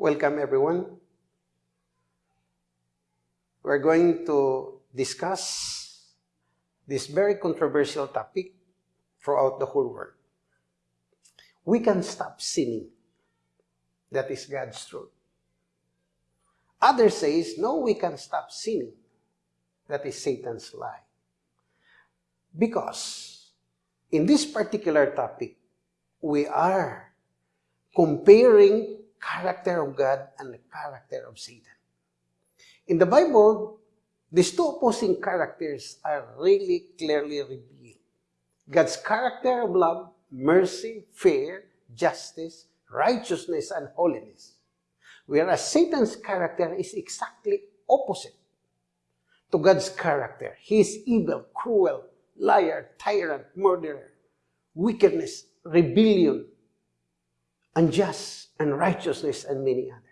Welcome, everyone. We're going to discuss this very controversial topic throughout the whole world. We can stop sinning. That is God's truth. Others says, no, we can stop sinning. That is Satan's lie. Because in this particular topic, we are comparing character of God and the character of Satan. In the Bible, these two opposing characters are really clearly revealed. God's character of love, mercy, fear, justice, righteousness, and holiness. Whereas Satan's character is exactly opposite to God's character. He is evil, cruel, liar, tyrant, murderer, wickedness, rebellion, unjust, unrighteousness, and many others.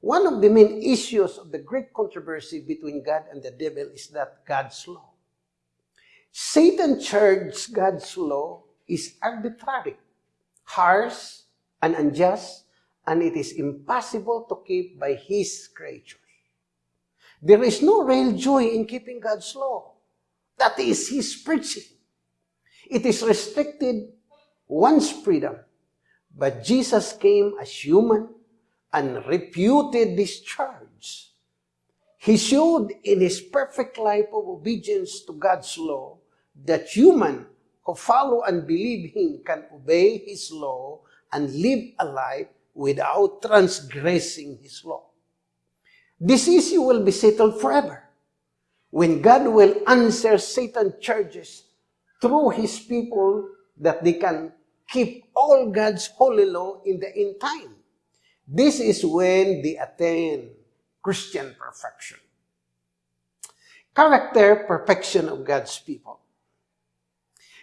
One of the main issues of the great controversy between God and the devil is that God's law. Satan charged God's law is arbitrary, harsh, and unjust, and it is impossible to keep by his creatures. There is no real joy in keeping God's law. That is his preaching. It is restricted one's freedom. But Jesus came as human and reputed this charge. He showed in his perfect life of obedience to God's law that human who follow and believe him can obey his law and live a life without transgressing his law. This issue will be settled forever when God will answer Satan's charges through his people that they can keep all God's holy law in the end time. This is when they attain Christian perfection. Character perfection of God's people.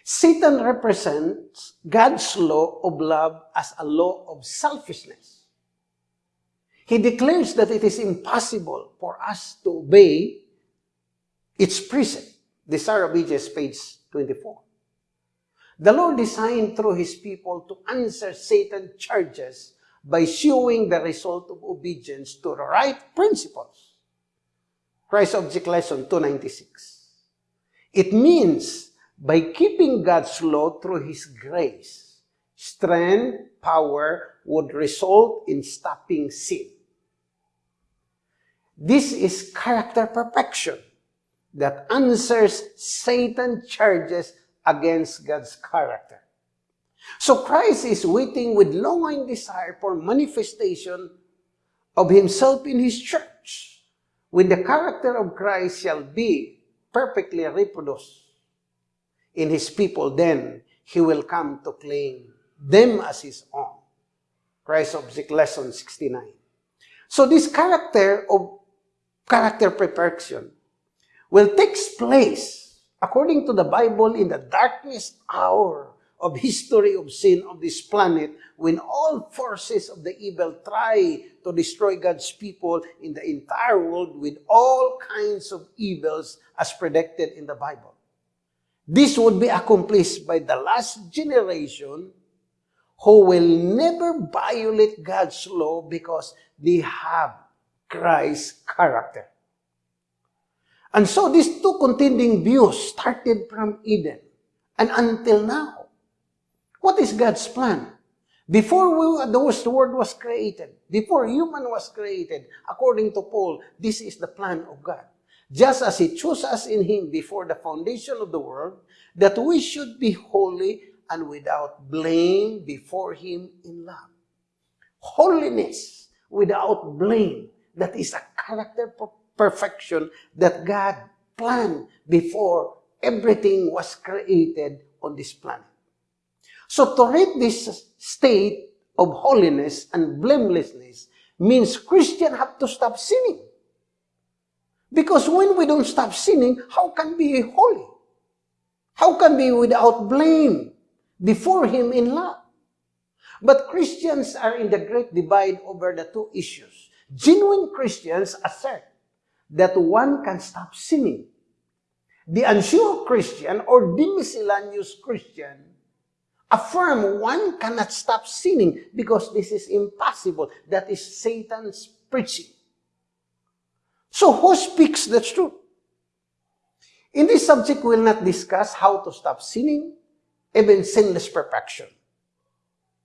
Satan represents God's law of love as a law of selfishness. He declares that it is impossible for us to obey its precept. Desire Ages, page 24. The Lord designed through His people to answer Satan's charges by showing the result of obedience to the right principles. Christ Object Lesson 296. It means by keeping God's law through His grace, strength, power would result in stopping sin. This is character perfection that answers Satan's charges against God's character. So Christ is waiting with longing desire for manifestation of himself in his church. When the character of Christ shall be perfectly reproduced in his people, then he will come to claim them as his own. Christ Object Lesson 69. So this character of character perfection will take place according to the Bible, in the darkest hour of history of sin of this planet, when all forces of the evil try to destroy God's people in the entire world with all kinds of evils as predicted in the Bible. This would be accomplished by the last generation who will never violate God's law because they have Christ's character. And so these two contending views started from Eden and until now. What is God's plan? Before we, the world was created, before human was created, according to Paul, this is the plan of God. Just as He chose us in Him before the foundation of the world, that we should be holy and without blame before Him in love. Holiness without blame, that is a character perfection that God planned before everything was created on this planet. So to reach this state of holiness and blamelessness means Christians have to stop sinning. Because when we don't stop sinning, how can we be holy? How can we be without blame before Him in love? But Christians are in the great divide over the two issues. Genuine Christians assert that one can stop sinning. The unsure Christian or the miscellaneous Christian affirm one cannot stop sinning because this is impossible. That is Satan's preaching. So who speaks the truth? In this subject, we will not discuss how to stop sinning, even sinless perfection.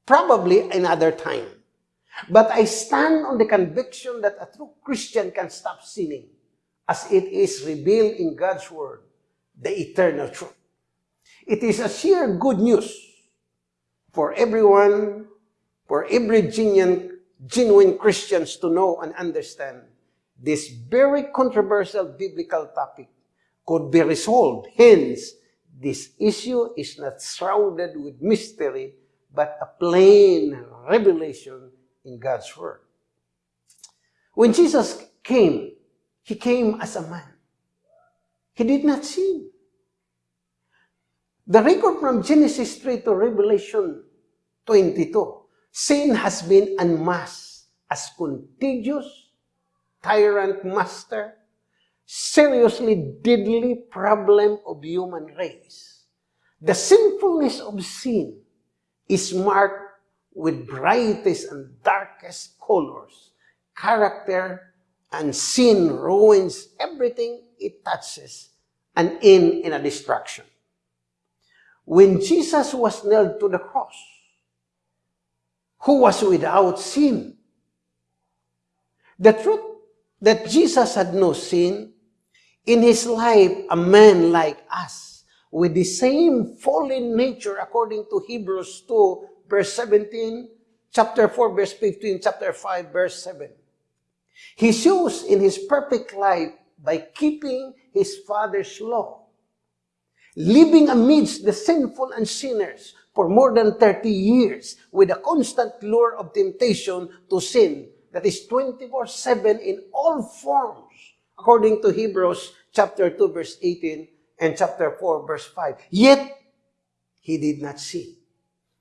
Probably another time. But I stand on the conviction that a true Christian can stop sinning as it is revealed in God's Word, the eternal truth. It is a sheer good news for everyone, for every genuine, genuine Christians to know and understand this very controversial biblical topic could be resolved. Hence, this issue is not shrouded with mystery, but a plain revelation in God's Word. When Jesus came, He came as a man. He did not sin. The record from Genesis 3 to Revelation 22, sin has been unmasked as contagious, tyrant master, seriously deadly problem of human race. The sinfulness of sin is marked with brightest and darkest colors. Character and sin ruins everything it touches and end in a destruction. When Jesus was nailed to the cross, who was without sin, the truth that Jesus had no sin, in his life, a man like us, with the same fallen nature according to Hebrews 2, verse 17, chapter 4, verse 15, chapter 5, verse 7. He shows in his perfect life by keeping his father's law, living amidst the sinful and sinners for more than 30 years with a constant lure of temptation to sin that is 24-7 in all forms, according to Hebrews chapter 2, verse 18, and chapter 4, verse 5. Yet, he did not sin.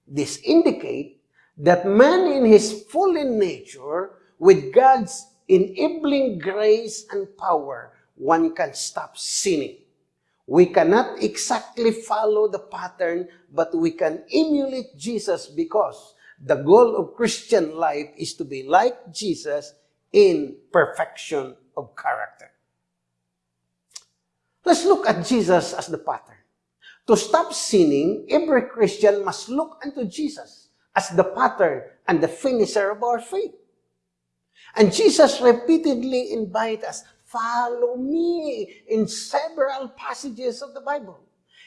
This indicate that man in his fallen nature, with God's enabling grace and power, one can stop sinning. We cannot exactly follow the pattern, but we can emulate Jesus because the goal of Christian life is to be like Jesus in perfection of character. Let's look at Jesus as the pattern. To stop sinning, every Christian must look unto Jesus as the pattern and the finisher of our faith. And Jesus repeatedly invites us, follow me in several passages of the Bible.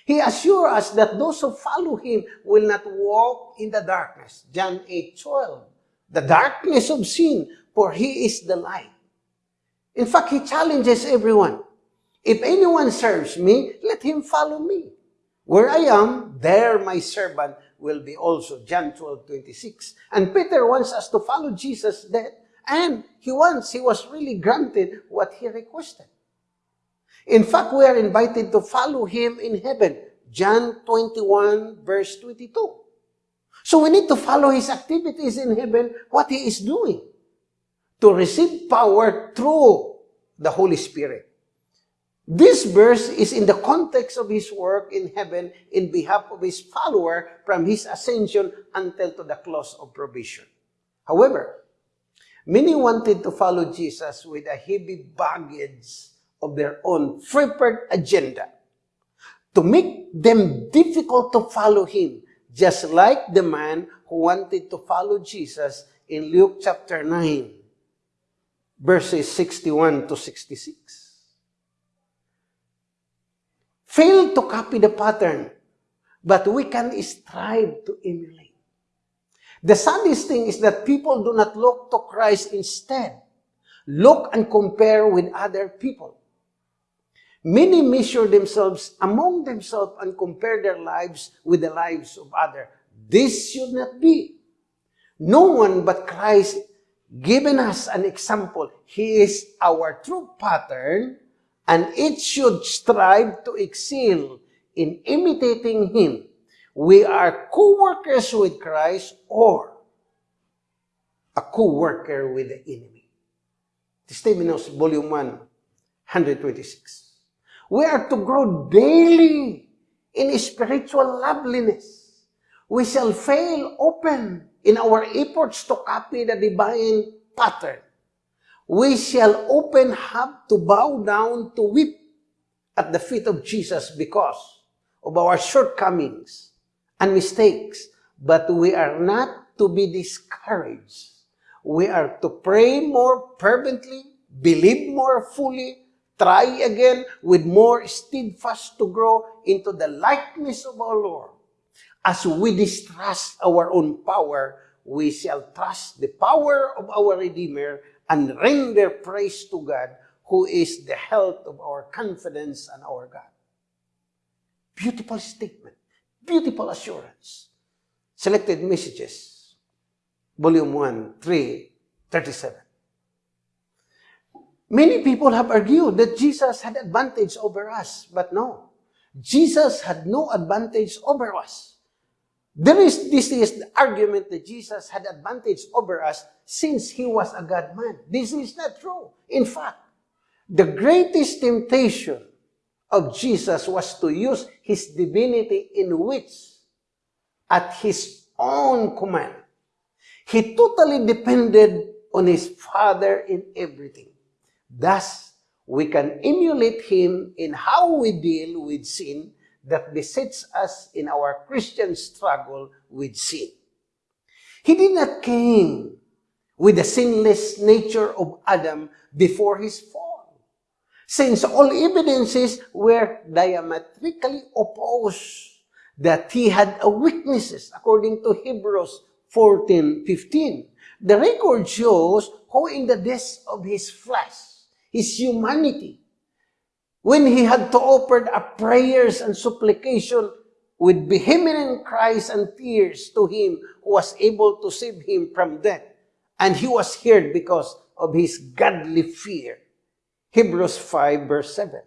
He assures us that those who follow Him will not walk in the darkness. John 8, 12. The darkness of sin, for He is the light. In fact, He challenges everyone. If anyone serves me, let him follow me. Where I am, there my servant will be also. John 12, 26. And Peter wants us to follow Jesus there, and he wants, he was really granted what he requested. In fact, we are invited to follow him in heaven. John 21, verse 22. So we need to follow his activities in heaven, what he is doing, to receive power through the Holy Spirit. This verse is in the context of his work in heaven in behalf of his follower from his ascension until to the close of provision. However, many wanted to follow Jesus with a heavy baggage of their own prepared agenda to make them difficult to follow him, just like the man who wanted to follow Jesus in Luke chapter 9, verses 61 to 66. fail to copy the pattern, but we can strive to emulate. The saddest thing is that people do not look to Christ instead. Look and compare with other people. Many measure themselves among themselves and compare their lives with the lives of others. This should not be. No one but Christ given us an example. He is our true pattern and it should strive to excel in imitating Him. We are co-workers with Christ or a co-worker with the enemy. Testimonials, Volume 1, 126. We are to grow daily in spiritual loveliness, We shall fail open in our efforts to copy the divine pattern. We shall often have to bow down to weep at the feet of Jesus because of our shortcomings and mistakes. But we are not to be discouraged. We are to pray more fervently, believe more fully, try again with more steadfast to grow into the likeness of our Lord. As we distrust our own power, we shall trust the power of our Redeemer and render praise to God, who is the health of our confidence and our God. Beautiful statement. Beautiful assurance. Selected Messages, Volume 1, 3, 37. Many people have argued that Jesus had advantage over us, but no. Jesus had no advantage over us. There is, this is the argument that Jesus had advantage over us since he was a God-man. This is not true. In fact, the greatest temptation of Jesus was to use his divinity in which, at his own command, he totally depended on his Father in everything. Thus, we can emulate him in how we deal with sin that besets us in our Christian struggle with sin. He did not came with the sinless nature of Adam before his fall, since all evidences were diametrically opposed that he had a weaknesses according to Hebrews 14:15. The record shows how in the days of his flesh, his humanity, when he had to offer up prayers and supplication with vehement cries and tears to him who was able to save him from death. And he was heard because of his godly fear. Hebrews 5 verse 7.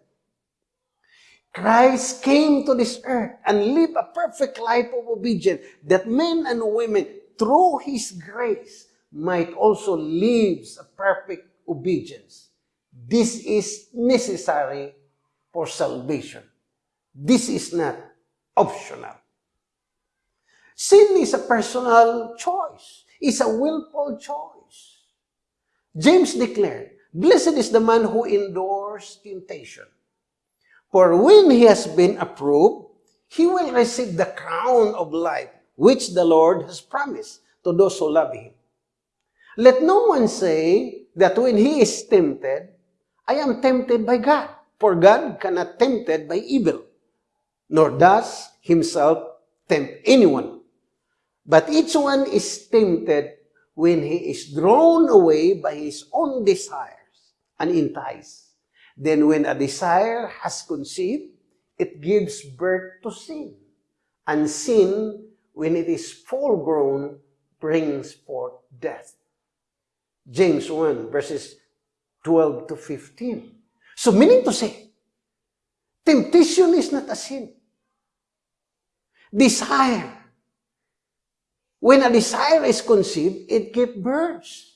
Christ came to this earth and lived a perfect life of obedience that men and women, through His grace, might also live a perfect obedience. This is necessary for salvation. This is not optional. Sin is a personal choice. It's a willful choice. James declared, Blessed is the man who endures temptation. For when he has been approved, he will receive the crown of life which the Lord has promised to those who love him. Let no one say that when he is tempted, I am tempted by God. For God cannot tempted by evil, nor does himself tempt anyone. But each one is tempted when he is drawn away by his own desires and enticed. Then when a desire has conceived, it gives birth to sin. And sin, when it is full grown, brings forth death. James 1 verses 12 to 15. So meaning to say, temptation is not a sin. Desire. When a desire is conceived, it gives birth.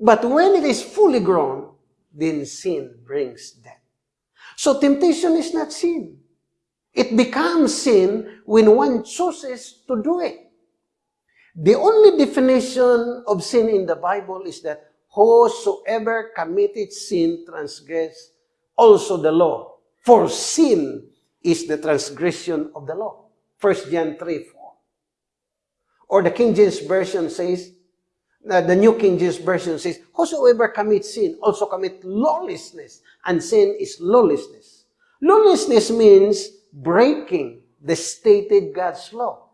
But when it is fully grown, then sin brings death. So temptation is not sin. It becomes sin when one chooses to do it. The only definition of sin in the Bible is that whosoever committed sin transgressed also the law. For sin is the transgression of the law. 1 John 3, 4. Or the King James Version says, uh, the New King James Version says, Whosoever commits sin also commit lawlessness, and sin is lawlessness. Lawlessness means breaking the stated God's law.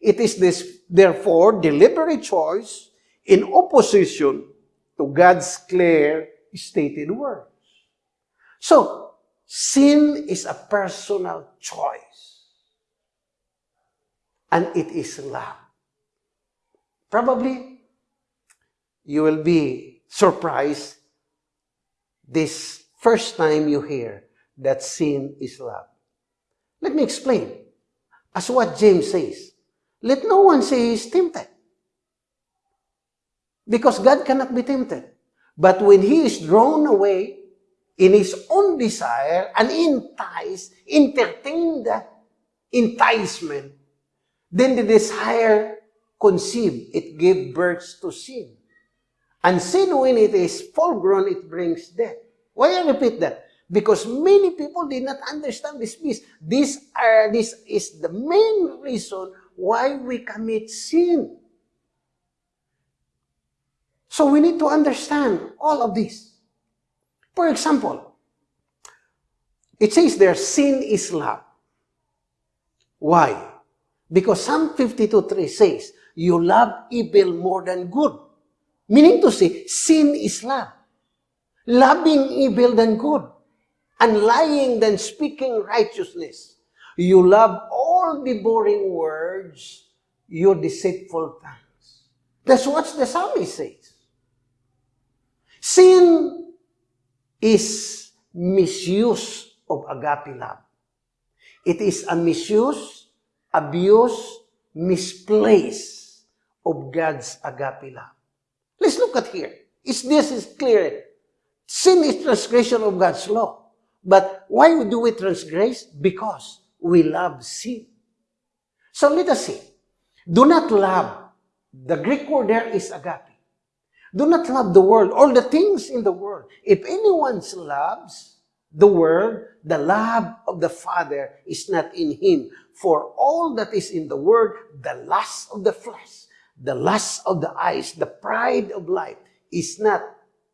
It is this, therefore, deliberate choice in opposition to God's clear stated words. So, sin is a personal choice. And it is love. Probably, you will be surprised this first time you hear that sin is love. Let me explain. As what James says, let no one say he is tempted. Because God cannot be tempted. But when he is drawn away in his own desire and enticed, entertained that enticement, Then the desire conceived, it gave birth to sin. And sin, when it is full grown, it brings death. Why I repeat that? Because many people did not understand this piece. This, are, this is the main reason why we commit sin. So we need to understand all of this. For example, it says there, sin is love. Why? Because Psalm 52.3 says, you love evil more than good. Meaning to say, sin is love. Loving evil than good. And lying than speaking righteousness. You love all the boring words, your deceitful tongues. That's what the psalmist says. Sin is misuse of agape love. It is a misuse, abuse, misplace of God's agape love. Let's look at here. Is this is clear? Sin is transgression of God's law. But why do we transgress? Because we love sin. So let us see. Do not love. The Greek word there is agape. Do not love the world, all the things in the world. If anyone loves the world, the love of the Father is not in him. For all that is in the world, the lust of the flesh, the lust of the eyes, the pride of life, is not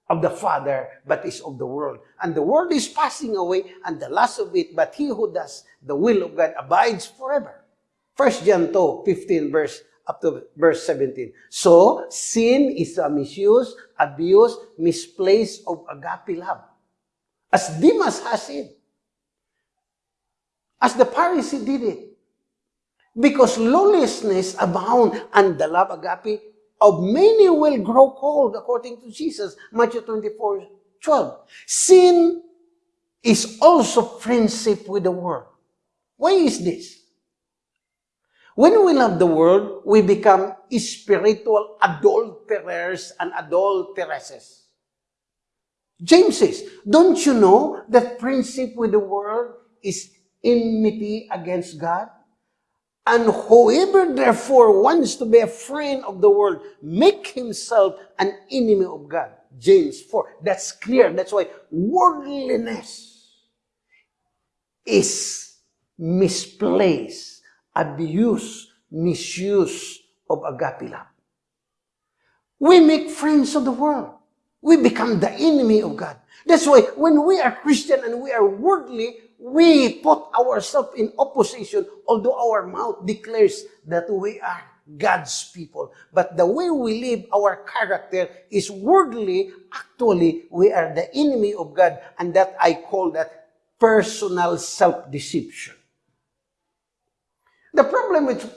of the Father, but is of the world. And the world is passing away, and the lust of it, but he who does the will of God abides forever. 1 John 2, 15 verse up to verse 17. So, sin is a misuse, abuse, misplace of agape love. As Demas has it. As the Pharisee did it. Because lawlessness abound and the love agape of many will grow cold according to Jesus. Matthew 24, 12. Sin is also friendship with the world. Why is this? When we love the world, we become spiritual adulterers and adulteresses. James says, don't you know that friendship with the world is enmity against God? And whoever therefore wants to be a friend of the world, make himself an enemy of God. James 4. That's clear. That's why worldliness is misplaced abuse, misuse of agape love. We make friends of the world. We become the enemy of God. That's why when we are Christian and we are worldly, we put ourselves in opposition, although our mouth declares that we are God's people. But the way we live, our character is worldly. Actually, we are the enemy of God, and that I call that personal self-deception. The problem with,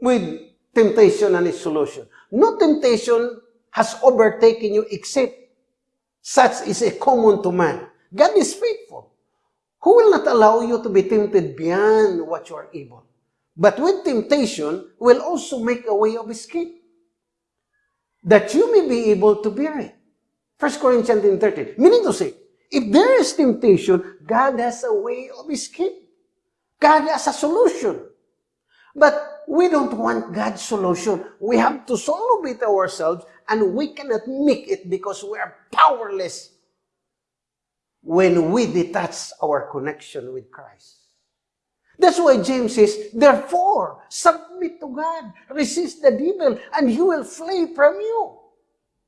with temptation and its solution. No temptation has overtaken you except such is a common to man. God is faithful. Who will not allow you to be tempted beyond what you are able? But with temptation, will also make a way of escape, that you may be able to bear it. 1 Corinthians 10.30. Meaning to say, if there is temptation, God has a way of escape. God has a solution. But we don't want God's solution. We have to solve it ourselves and we cannot make it because we are powerless when we detach our connection with Christ. That's why James says, Therefore, submit to God, resist the devil, and he will flee from you.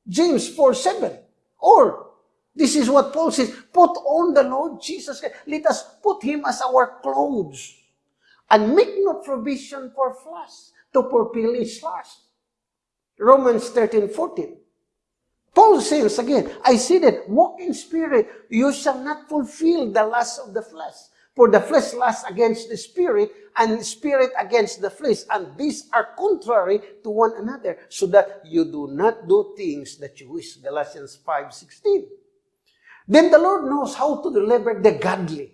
James 4 7. Or, this is what Paul says, Put on the Lord Jesus. Let us put him as our clothes and make no provision for flesh to fulfill its lust. Romans 13, 14. Paul says again, I see that walk in spirit, you shall not fulfill the lust of the flesh. For the flesh lusts against the spirit, and the spirit against the flesh, and these are contrary to one another, so that you do not do things that you wish. Galatians 5, 16. Then the Lord knows how to deliver the godly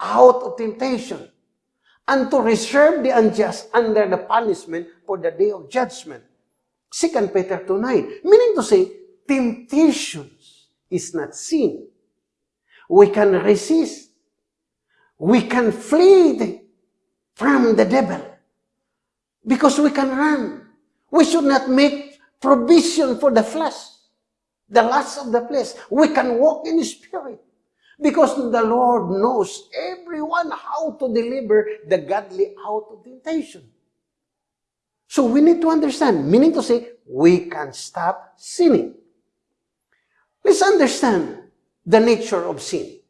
out of temptation and to reserve the unjust under the punishment for the day of judgment. 2 Peter 2 9. Meaning to say, temptations is not sin. We can resist. We can flee from the devil. Because we can run. We should not make provision for the flesh, the lust of the flesh. We can walk in the Spirit. Because the Lord knows everyone how to deliver the godly out of temptation. So we need to understand, meaning to say, we can stop sinning. Let's understand the nature of sin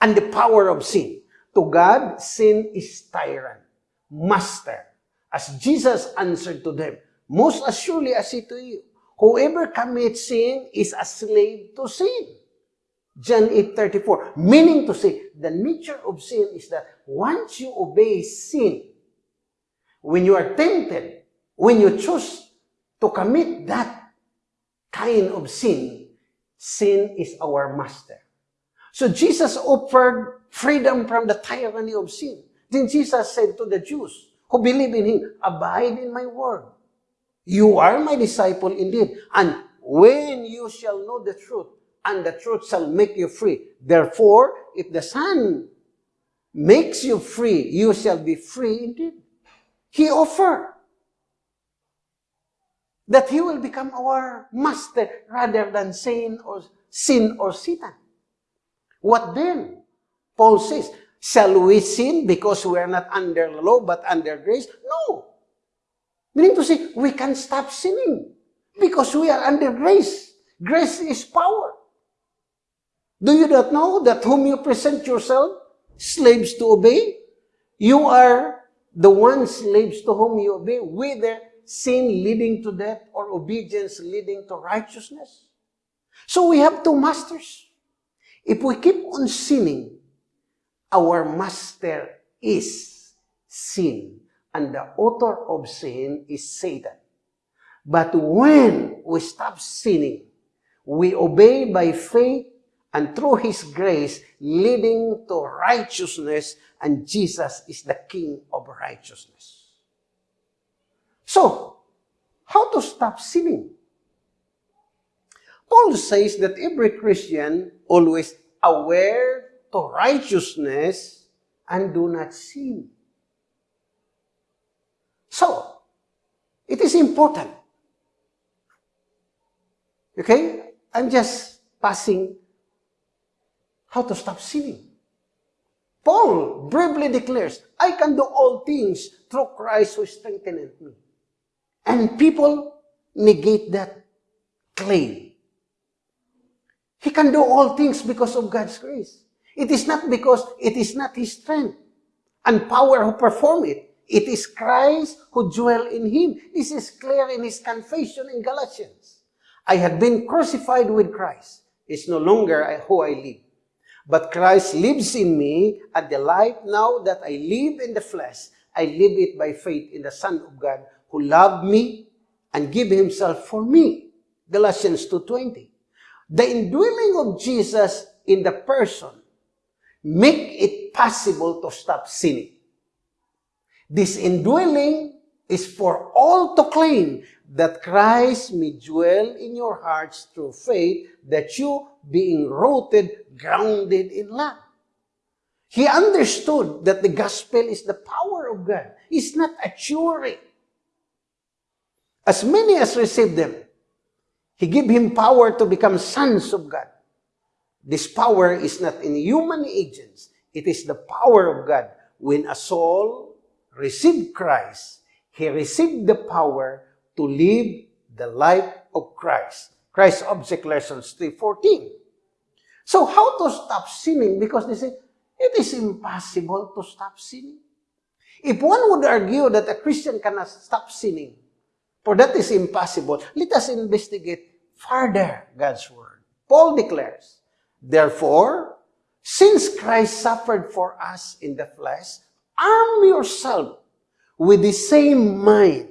and the power of sin. To God, sin is tyrant, master. As Jesus answered to them, Most assuredly I say to you, whoever commits sin is a slave to sin. John 8.34, meaning to say, the nature of sin is that once you obey sin, when you are tempted, when you choose to commit that kind of sin, sin is our master. So Jesus offered freedom from the tyranny of sin. Then Jesus said to the Jews who believe in Him, Abide in my word. You are my disciple indeed. And when you shall know the truth, and the truth shall make you free. Therefore, if the Son makes you free, you shall be free indeed. He offered that He will become our master rather than sin or sin or Satan. What then? Paul says, shall we sin because we are not under law but under grace? No. Meaning to say, we can stop sinning because we are under grace. Grace is power. Do you not know that whom you present yourself slaves to obey? You are the one slaves to whom you obey, whether sin leading to death or obedience leading to righteousness. So we have two masters. If we keep on sinning, our master is sin, and the author of sin is Satan. But when we stop sinning, we obey by faith and through His grace, leading to righteousness, and Jesus is the King of righteousness. So, how to stop sinning? Paul says that every Christian always aware to righteousness and do not sin. So, it is important. Okay? I'm just passing how to stop sinning. Paul bravely declares, I can do all things through Christ who strengtheneth me. And people negate that claim. He can do all things because of God's grace. It is not because it is not his strength and power who perform it. It is Christ who dwell in him. This is clear in his confession in Galatians. I had been crucified with Christ. It's no longer who I live. But Christ lives in me, and the life now that I live in the flesh, I live it by faith in the Son of God who loved me and gave himself for me. Galatians 2.20. The indwelling of Jesus in the person make it possible to stop sinning. This indwelling is for all to claim that Christ may dwell in your hearts through faith, that you, being rooted, grounded in love. He understood that the gospel is the power of God. It's not a theory. As many as received them, He gave him power to become sons of God. This power is not in human agents. It is the power of God. When a soul received Christ, he received the power to live the life of Christ. Christ Object Lessons 3.14. So how to stop sinning? Because they say, it is impossible to stop sinning. If one would argue that a Christian cannot stop sinning, For that is impossible. Let us investigate further God's word. Paul declares, Therefore, since Christ suffered for us in the flesh, arm yourself with the same mind,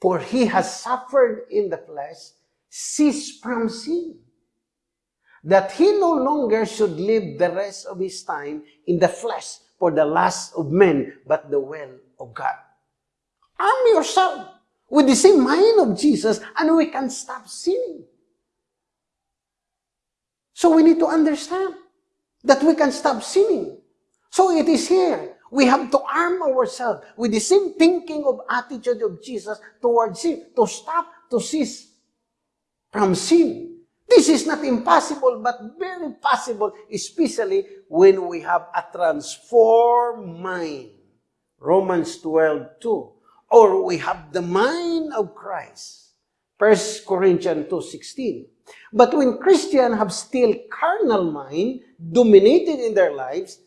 for he has suffered in the flesh, cease from sin, that he no longer should live the rest of his time in the flesh for the lust of men, but the will of God. Arm yourself with the same mind of Jesus and we can stop sinning. So we need to understand that we can stop sinning. So it is here. We have to arm ourselves with the same thinking of attitude of Jesus towards sin, to stop, to cease from sin. This is not impossible, but very possible, especially when we have a transformed mind. Romans 12, 2. Or we have the mind of Christ. 1 Corinthians 2.16. But when Christians have still carnal mind dominated in their lives,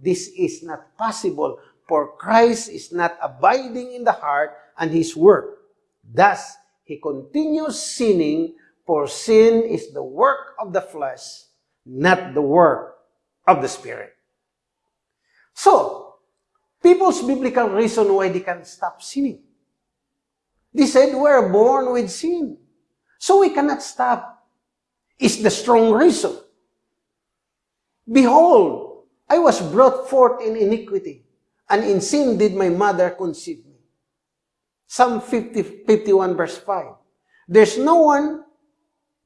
this is not possible, for Christ is not abiding in the heart and his work. Thus, he continues sinning, for sin is the work of the flesh, not the work of the Spirit. So, people's biblical reason why they can stop sinning. They said we're born with sin. So we cannot stop. Is the strong reason. Behold, I was brought forth in iniquity, and in sin did my mother conceive me. Psalm 50, 51 verse 5. There's no one,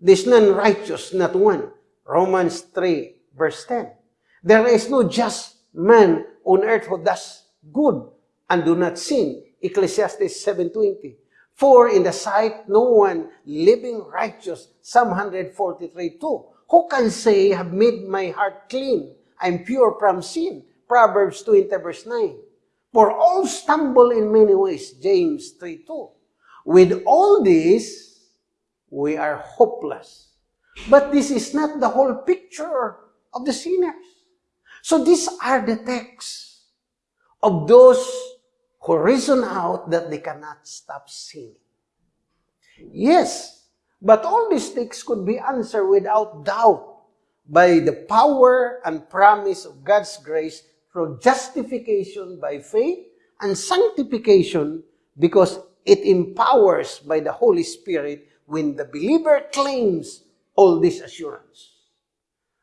there's none righteous, not one. Romans 3 verse 10. There is no just man on earth who does good and do not sin. Ecclesiastes 7.20. For in the sight no one living righteous. Psalm 143 2. Who can say, have made my heart clean? I'm pure from sin. Proverbs 20 verse 9. For all stumble in many ways. James 3 2. With all this, we are hopeless. But this is not the whole picture of the sinners. So these are the texts of those who reason out that they cannot stop sinning. Yes, but all these things could be answered without doubt by the power and promise of God's grace through justification by faith and sanctification because it empowers by the Holy Spirit when the believer claims all this assurance.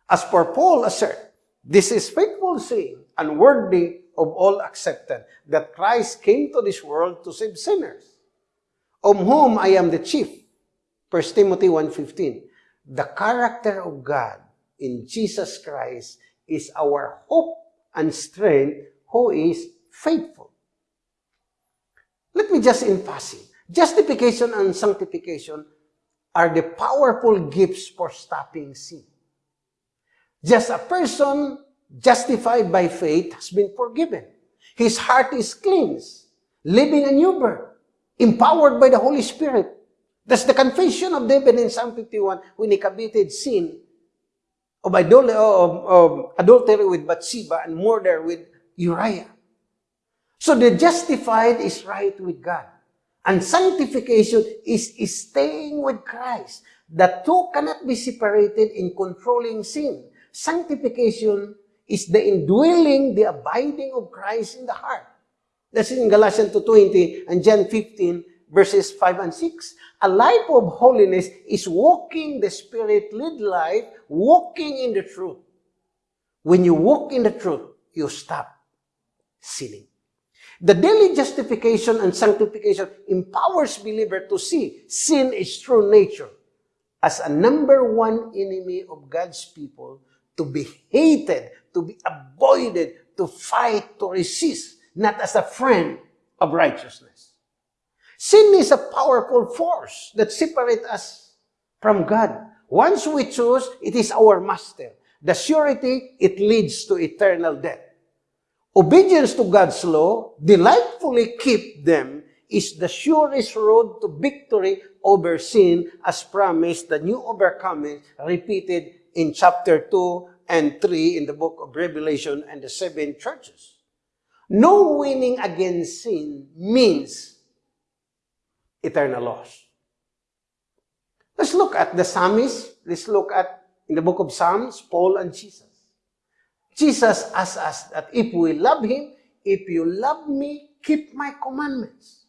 As for Paul assert, this is faithful saying and worthy of all accepted, that Christ came to this world to save sinners, of whom I am the chief. 1 Timothy 1.15 The character of God in Jesus Christ is our hope and strength who is faithful. Let me just in passing. Justification and sanctification are the powerful gifts for stopping sin. Just a person justified by faith, has been forgiven. His heart is cleansed, living a new birth, empowered by the Holy Spirit. That's the confession of David in Psalm 51 when he committed sin of, adul- of, of adultery with Bathsheba and murder with Uriah. So the justified is right with God. And sanctification is, is staying with Christ. The two cannot be separated in controlling sin. Sanctification is the indwelling, the abiding of Christ in the heart. That's in Galatians 2.20 and John 15 verses 5 and 6. A life of holiness is walking the Spirit-led life, walking in the truth. When you walk in the truth, you stop sinning. The daily justification and sanctification empowers believer to see sin is true nature as a number one enemy of God's people to be hated, to be avoided, to fight, to resist, not as a friend of righteousness. Sin is a powerful force that separates us from God. Once we choose, it is our master. The surety, it leads to eternal death. Obedience to God's law, delightfully keep them, is the surest road to victory over sin as promised, the new overcoming repeated in chapter 2 and 3 in the book of Revelation and the seven churches. No winning against sin means eternal loss. Let's look at the psalmist. Let's look at, in the book of Psalms, Paul and Jesus. Jesus asks us that if we love Him, if you love me, keep my commandments.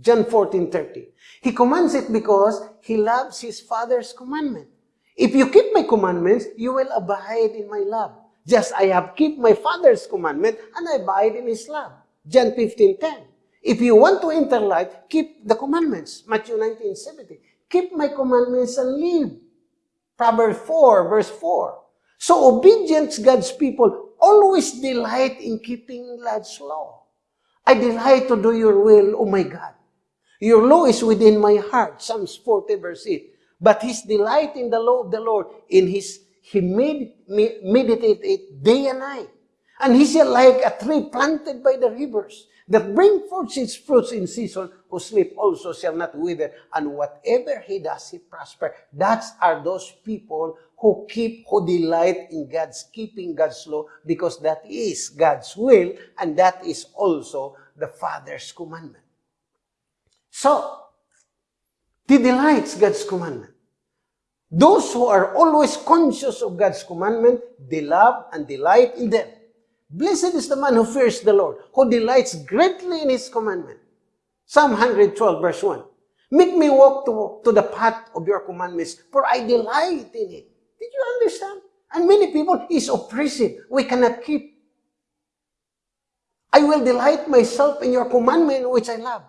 John 14, 30. He commands it because He loves His Father's commandment. If you keep my commandments, you will abide in my love. Just I have kept my Father's commandment and I abide in His love. John 15, 10. If you want to enter life, keep the commandments. Matthew 19, 70. Keep my commandments and live. Proverbs 4, verse 4. So obedience God's people always delight in keeping God's law. I delight to do your will, O my God. Your law is within my heart. Psalms 40 verse 8. But his delight in the law of the Lord, in his, he med, meditate it day and night. And he shall like a tree planted by the rivers, that bring forth its fruits in season, whose leaf also shall not wither, and whatever he does, he prosper. That are those people who keep, who delight in God's keeping God's law, because that is God's will, and that is also the Father's commandment. So, he delights God's commandment. Those who are always conscious of God's commandment, they love and delight in them. Blessed is the man who fears the Lord, who delights greatly in his commandment. Psalm 112 verse 1. Make me walk to, to the path of your commandments, for I delight in it. Did you understand? And many people is oppressive. We cannot keep. I will delight myself in your commandment, which I love.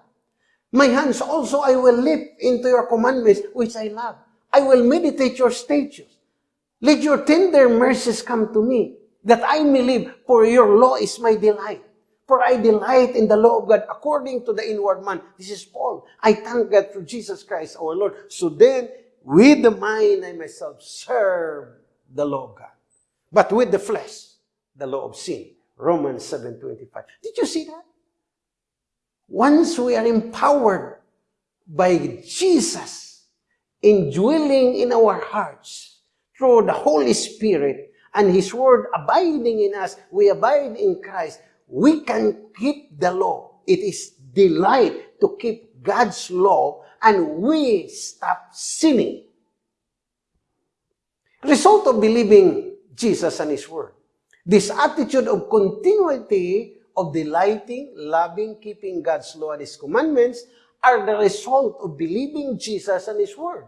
My hands also I will lift into your commandments, which I love. I will meditate your statutes. Let your tender mercies come to me, that I may live, for your law is my delight. For I delight in the law of God according to the inward man. This is Paul. I thank God through Jesus Christ our Lord. So then, with the mind I myself serve the law of God. But with the flesh, the law of sin. Romans 7.25. Did you see that? Once we are empowered by Jesus, indwelling in our hearts through the Holy Spirit and His Word abiding in us, we abide in Christ, we can keep the law. It is delight to keep God's law and we stop sinning. Result of believing Jesus and His Word. This attitude of continuity of delighting, loving, keeping God's law and His commandments are the result of believing Jesus and His Word.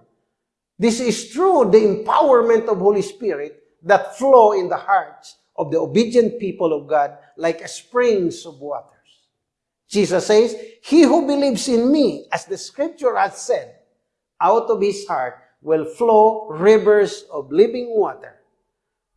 This is through the empowerment of Holy Spirit that flow in the hearts of the obedient people of God like springs of waters. Jesus says, He who believes in me, as the scripture has said, out of his heart will flow rivers of living water.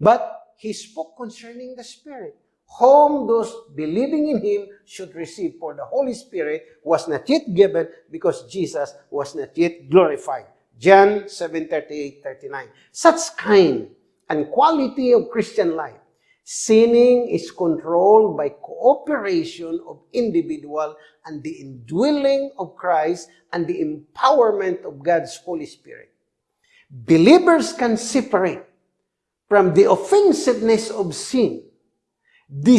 But he spoke concerning the Spirit, whom those believing in him should receive, for the Holy Spirit was not yet given because Jesus was not yet glorified. John 7:38, 39. Such kind and quality of Christian life. Sinning is controlled by cooperation of individual and the indwelling of Christ and the empowerment of God's Holy Spirit. Believers can separate from the offensiveness of sin. They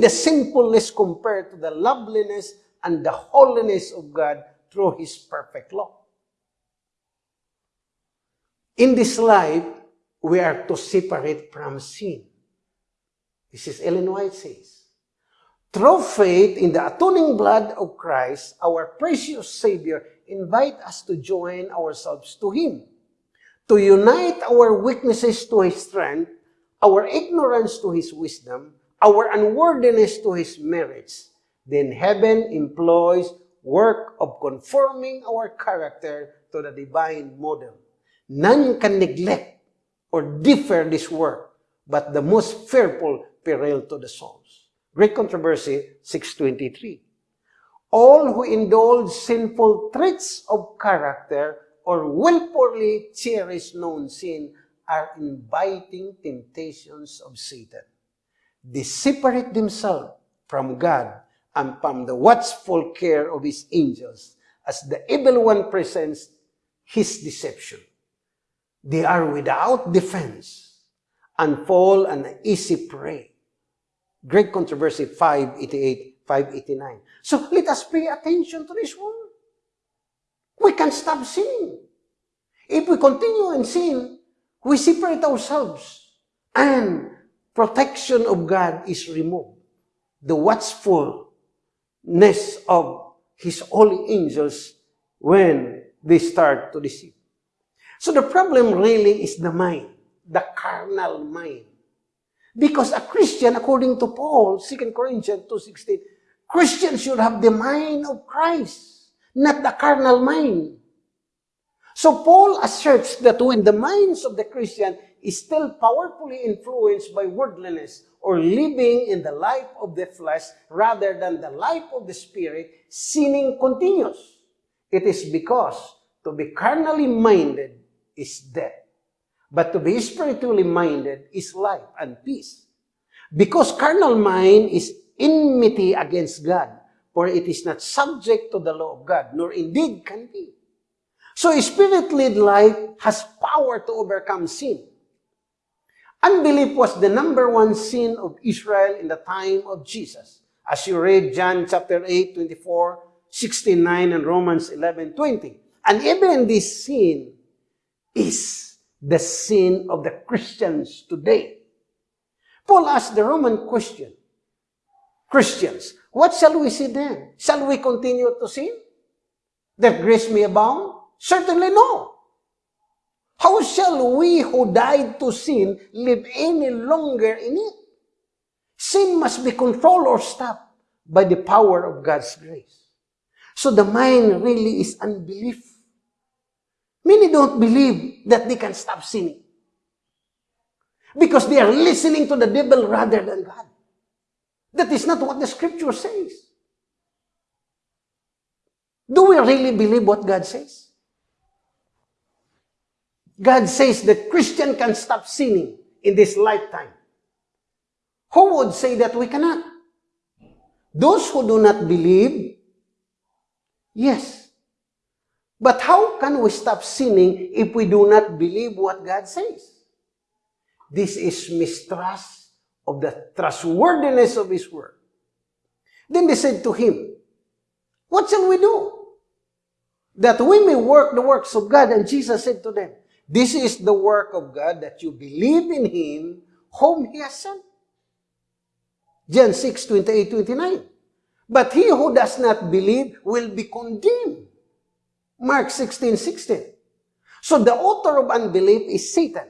the sinfulness compared to the loveliness and the holiness of God through His perfect law. In this life, we are to separate from sin. This is Ellen White says. Through faith in the atoning blood of Christ, our precious Savior, invite us to join ourselves to Him, to unite our weaknesses to His strength, our ignorance to His wisdom, our unworthiness to His merits. Then heaven employs work of conforming our character to the divine model. None can neglect or defer this work, but the most fearful peril to the souls. Great Controversy 623. All who indulge sinful traits of character or willfully cherish known sin are inviting temptations of Satan. They separate themselves from God and from the watchful care of his angels as the evil one presents his deception. They are without defense and fall an easy prey. Great Controversy 588, 589. So let us pay attention to this word. We can stop sinning. If we continue in sin, we separate ourselves and protection of God is removed. The watchfulness of His holy angels when they start to deceive. So the problem really is the mind, the carnal mind. Because a Christian, according to Paul, 2 Corinthians 2.16, Christians should have the mind of Christ, not the carnal mind. So Paul asserts that when the minds of the Christian is still powerfully influenced by worldliness or living in the life of the flesh rather than the life of the spirit, sinning continues. It is because to be carnally minded is death, but to be spiritually minded is life and peace. Because carnal mind is enmity against God, for it is not subject to the law of God, nor indeed can be. So spirit-led life has power to overcome sin. Unbelief was the number one sin of Israel in the time of Jesus. As you read John chapter 8, 24, 69, and Romans 11, 20. And even this sin is the sin of the Christians today. Paul asked the Roman question, Christians, what shall we see then? Shall we continue to sin? That grace may abound? Certainly no. How shall we who died to sin live any longer in it? Sin must be controlled or stopped by the power of God's grace. So the mind really is unbelief. Many don't believe that they can stop sinning. Because they are listening to the devil rather than God. That is not what the scripture says. Do we really believe what God says? God says that Christian can stop sinning in this lifetime. Who would say that we cannot? Those who do not believe, yes. But how can we stop sinning if we do not believe what God says? This is mistrust of the trustworthiness of His Word. Then they said to him, What shall we do? That we may work the works of God. And Jesus said to them, This is the work of God, that you believe in Him whom He has sent. John 6, 28, 29. But he who does not believe will be condemned. Mark 16, 16. So the author of unbelief is Satan.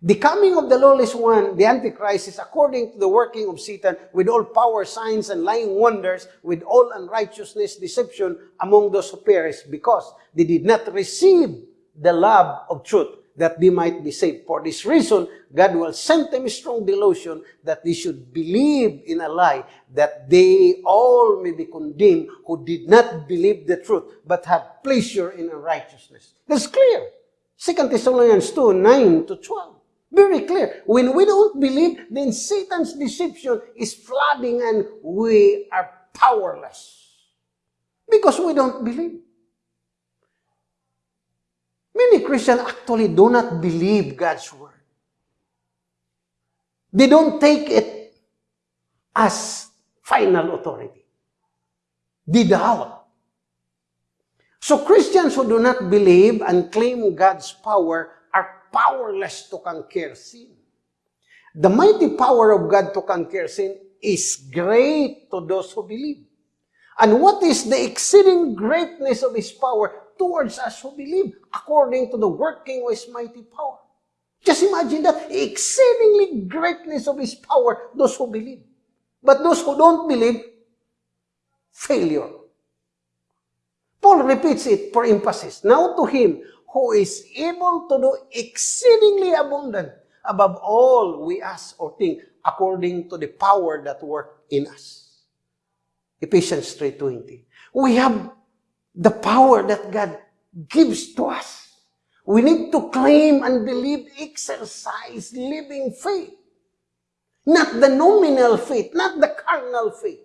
The coming of the lawless one, the Antichrist, is according to the working of Satan with all power, signs, and lying wonders, with all unrighteousness, deception among those who perish, because they did not receive the love of truth, that they might be saved. For this reason, God will send them a strong delusion that they should believe in a lie, that they all may be condemned who did not believe the truth, but had pleasure in unrighteousness. That's clear. 2 Thessalonians 2, 9 to 12. Very clear. When we don't believe, then Satan's deception is flooding and we are powerless. Because we don't believe. Many Christians actually do not believe God's word. They don't take it as final authority. They doubt. So Christians who do not believe and claim God's power powerless to conquer sin. The mighty power of God to conquer sin is great to those who believe. And what is the exceeding greatness of His power towards us who believe, according to the working of His mighty power? Just imagine that exceedingly greatness of His power, those who believe. But those who don't believe, failure. Paul repeats it for emphasis. Now to him who is able to do exceedingly abundant above all we ask or think according to the power that work in us. Ephesians 3.20. We have the power that God gives to us. We need to claim and believe, exercise living faith. Not the nominal faith, not the carnal faith.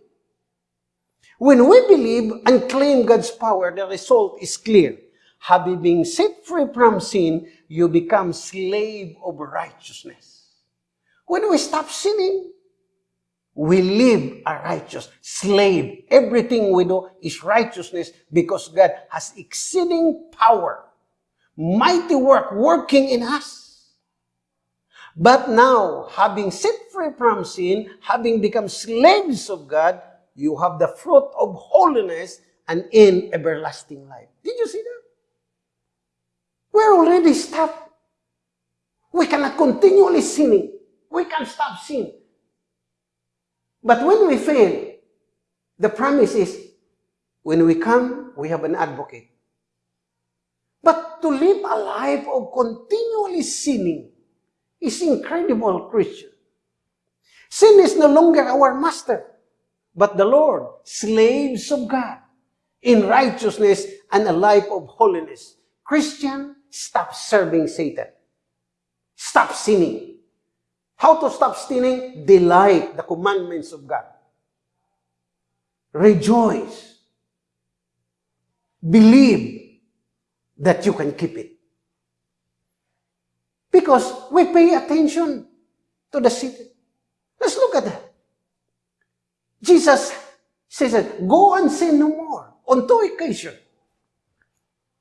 When we believe and claim God's power, the result is clear having been set free from sin, you become slave of righteousness. When we stop sinning, we live a righteous slave. Everything we do is righteousness because God has exceeding power, mighty work working in us. But now, having set free from sin, having become slaves of God, you have the fruit of holiness and in everlasting life. Did you see that? We're already stopped. We cannot continually sinning. We can't stop sin. But when we fail, the promise is, when we come, we have an advocate. But to live a life of continually sinning is incredible, Christian. Sin is no longer our master, but the Lord, slaves of God, in righteousness and a life of holiness. Christian, stop serving Satan. Stop sinning. How to stop sinning? Delight the commandments of God. Rejoice. Believe that you can keep it. Because we pay attention to the city. Let's look at that. Jesus says, Go and sin no more. On two occasions,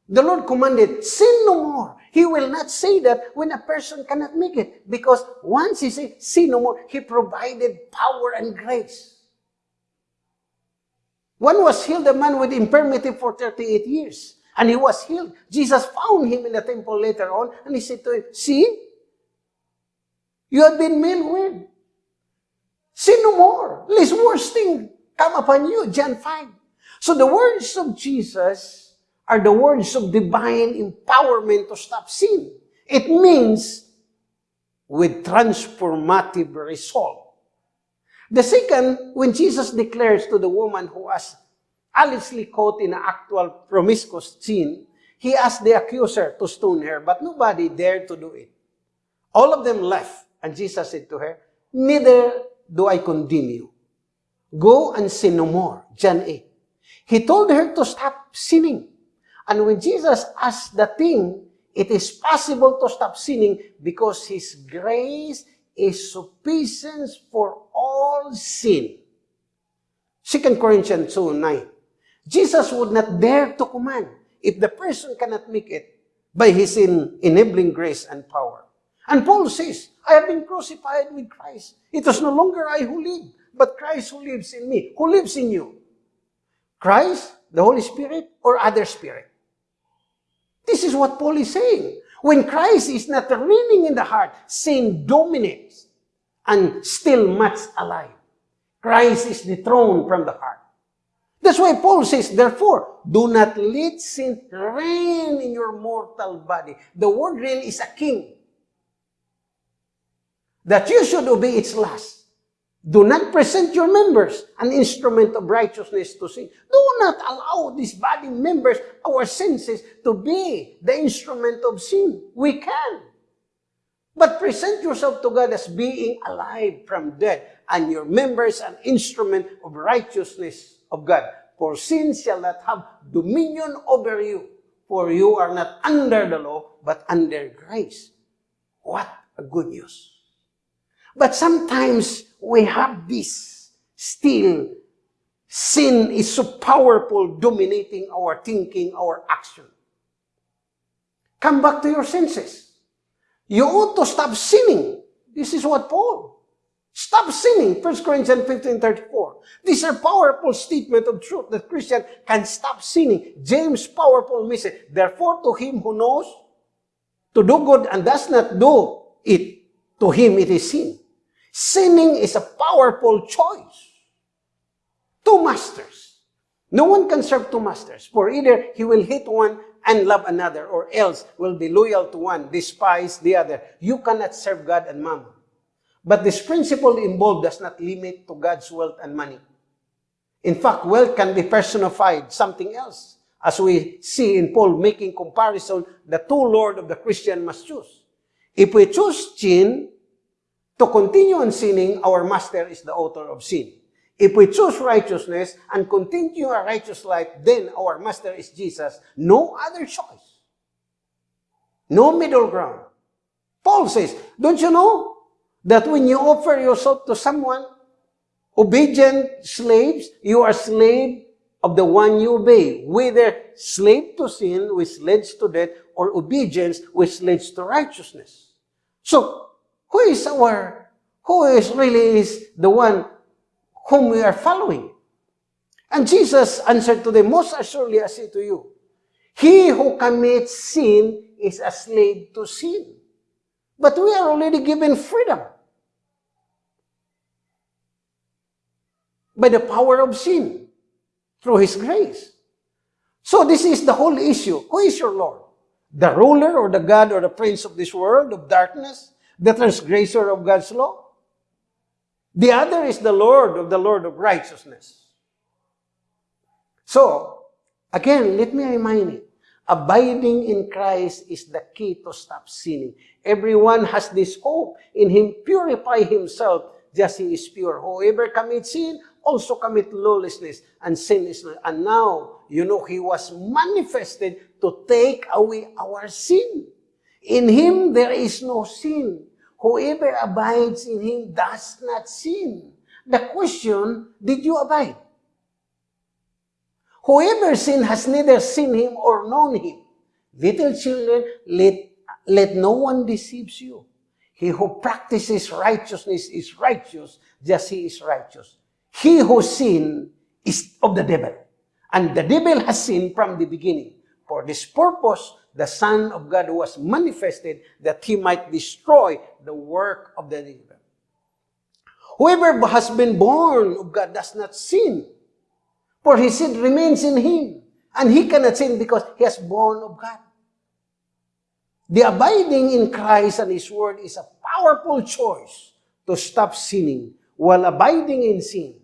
the Lord commanded, Sin no more. He will not say that when a person cannot make it. Because once he said, Sin no more, He provided power and grace. One was healed, a man with infirmity for 38 years. And he was healed. Jesus found him in the temple later on, and he said to him, See, you have been made well. Sin no more, lest worse thing come upon you. John 5. So the words of Jesus are the words of divine empowerment to stop sin. It means with transformative result. The second, when Jesus declares to the woman who was allegedly caught in an actual promiscuous sin, he asked the accuser to stone her, but nobody dared to do it. All of them left, and Jesus said to her, Neither do I condemn you. Go and sin no more. John 8. He told her to stop sinning. And when Jesus asked the thing, it is possible to stop sinning because His grace is sufficient for all sin. 2 Corinthians 2, 9. Jesus would not dare to command if the person cannot make it by His enabling grace and power. And Paul says, I have been crucified with Christ. It is no longer I who live, but Christ who lives in me. Who lives in you? Christ, the Holy Spirit, or other spirit? This is what Paul is saying. When Christ is not reigning in the heart, sin dominates and still much alive. Christ is dethroned from the heart. That's why Paul says, therefore, do not let sin reign in your mortal body. The word reign is a king that you should obey its lust. Do not present your members an instrument of righteousness to sin. Do not allow these body members, our senses, to be the instrument of sin. We can. But present yourself to God as being alive from death, and your members an instrument of righteousness of God. For sin shall not have dominion over you, for you are not under the law, but under grace. What a good news. But sometimes we have this still. Sin is so powerful, dominating our thinking, our action. Come back to your senses. You ought to stop sinning. This is what Paul. Stop sinning. 1 Corinthians 15, 34. These are powerful statement of truth that Christian can stop sinning. James' powerful message. Therefore, to him who knows to do good and does not do it, to him it is sin. Sinning is a powerful choice. Two masters. No one can serve two masters, for either he will hate one and love another, or else will be loyal to one, despise the other. You cannot serve God and mammon. But this principle involved does not limit to God's wealth and money. In fact, wealth can be personified something else, as we see in Paul making comparison, the two Lord of the Christian must choose. If we choose sin, to continue on sinning, our master is the author of sin. If we choose righteousness and continue a righteous life, then our master is Jesus. No other choice. No middle ground. Paul says, don't you know that when you offer yourself to someone, obedient slaves, you are slave of the one you obey, whether slave to sin, which leads to death, or obedience, which leads to righteousness. So, who is our, who is really is the one whom we are following? And Jesus answered to them, Most assuredly I say to you, he who commits sin is a slave to sin. But we are already given freedom. By the power of sin, through His grace. So this is the whole issue. Who is your Lord? the ruler or the God or the prince of this world of darkness, the transgressor of God's law. The other is the Lord of the Lord of righteousness. So, again, let me remind you, abiding in Christ is the key to stop sinning. Everyone has this hope in Him, purify himself just he is pure. Whoever commits sin also commit lawlessness and sin and now you know he was manifested to take away our sin. In him there is no sin. Whoever abides in him does not sin. The question, did you abide? Whoever sin has neither seen him or known him. Little children, let, let no one deceives you. He who practices righteousness is righteous, just he is righteous. He who sin is of the devil, and the devil has sinned from the beginning. For this purpose, the Son of God was manifested that he might destroy the work of the devil. Whoever has been born of God does not sin, for his seed remains in him, and he cannot sin because he has born of God. The abiding in Christ and His Word is a powerful choice to stop sinning. While abiding in sin,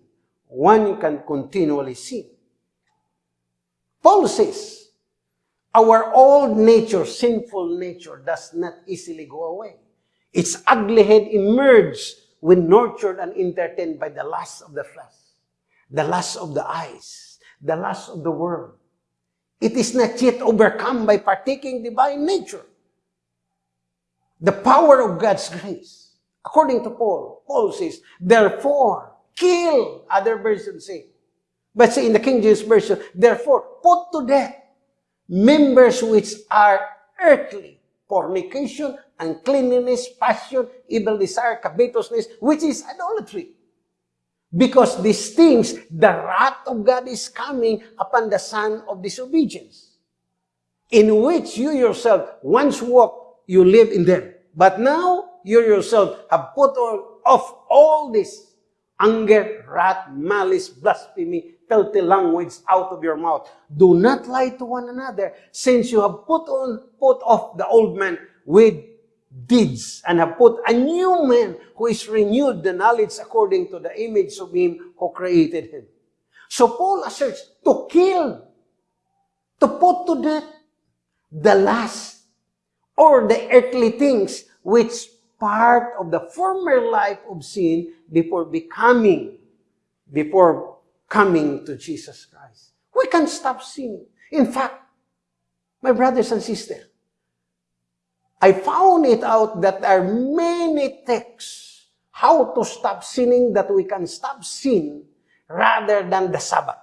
one can continually sin. Paul says, our old nature, sinful nature, does not easily go away. Its ugly head emerges when nurtured and entertained by the lust of the flesh, the lust of the eyes, the lust of the world. It is not yet overcome by partaking divine nature. The power of God's grace. According to Paul, Paul says, therefore, kill, other versions say. But say in the King James Version, therefore, put to death members which are earthly, fornication, uncleanness, passion, evil desire, covetousness, which is idolatry. Because these things, the wrath of God is coming upon the son of disobedience, in which you yourself once walked, you live in them. But now, you yourself have put off all this anger, wrath, malice, blasphemy, filthy language out of your mouth. Do not lie to one another, since you have put on, put off the old man with deeds, and have put a new man who is renewed the knowledge according to the image of him who created him. So Paul asserts to kill, to put to death the last or the earthly things which part of the former life of sin before becoming, before coming to Jesus Christ. We can stop sinning. In fact, my brothers and sisters, I found it out that there are many texts how to stop sinning that we can stop sin rather than the Sabbath.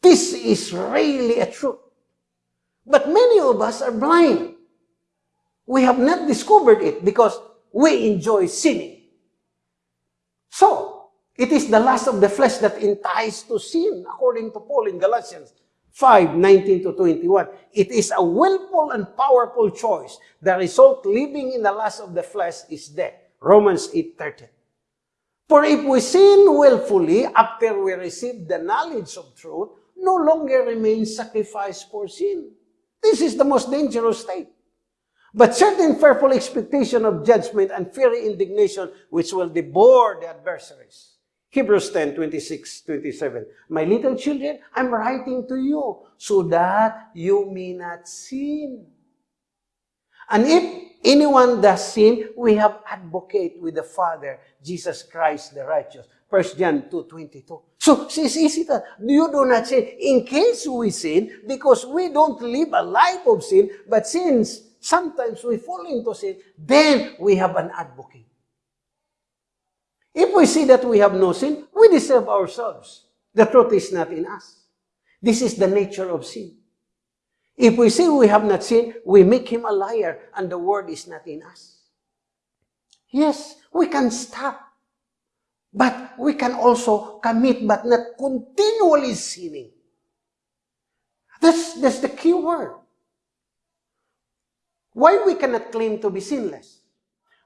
This is really a truth. But many of us are blind. We have not discovered it because we enjoy sinning. So, it is the lust of the flesh that entices to sin, according to Paul in Galatians 5, 19 to 21. It is a willful and powerful choice. The result living in the lust of the flesh is death. Romans 8, 13. For if we sin willfully after we receive the knowledge of truth, no longer remains sacrifice for sin. This is the most dangerous state. But certain fearful expectation of judgment and fiery indignation which will devour the adversaries. Hebrews 10, 26, 27. My little children, I'm writing to you so that you may not sin. And if anyone does sin, we have advocate with the Father, Jesus Christ the righteous. 1 John 2, 22. So, is easy that you do not sin in case we sin, because we don't live a life of sin, but since sometimes we fall into sin, then we have an advocate. If we see that we have no sin, we deceive ourselves. The truth is not in us. This is the nature of sin. If we say we have not sinned, we make him a liar and the word is not in us. Yes, we can stop. But we can also commit but not continually sinning. That's, that's the key word. Why we cannot claim to be sinless?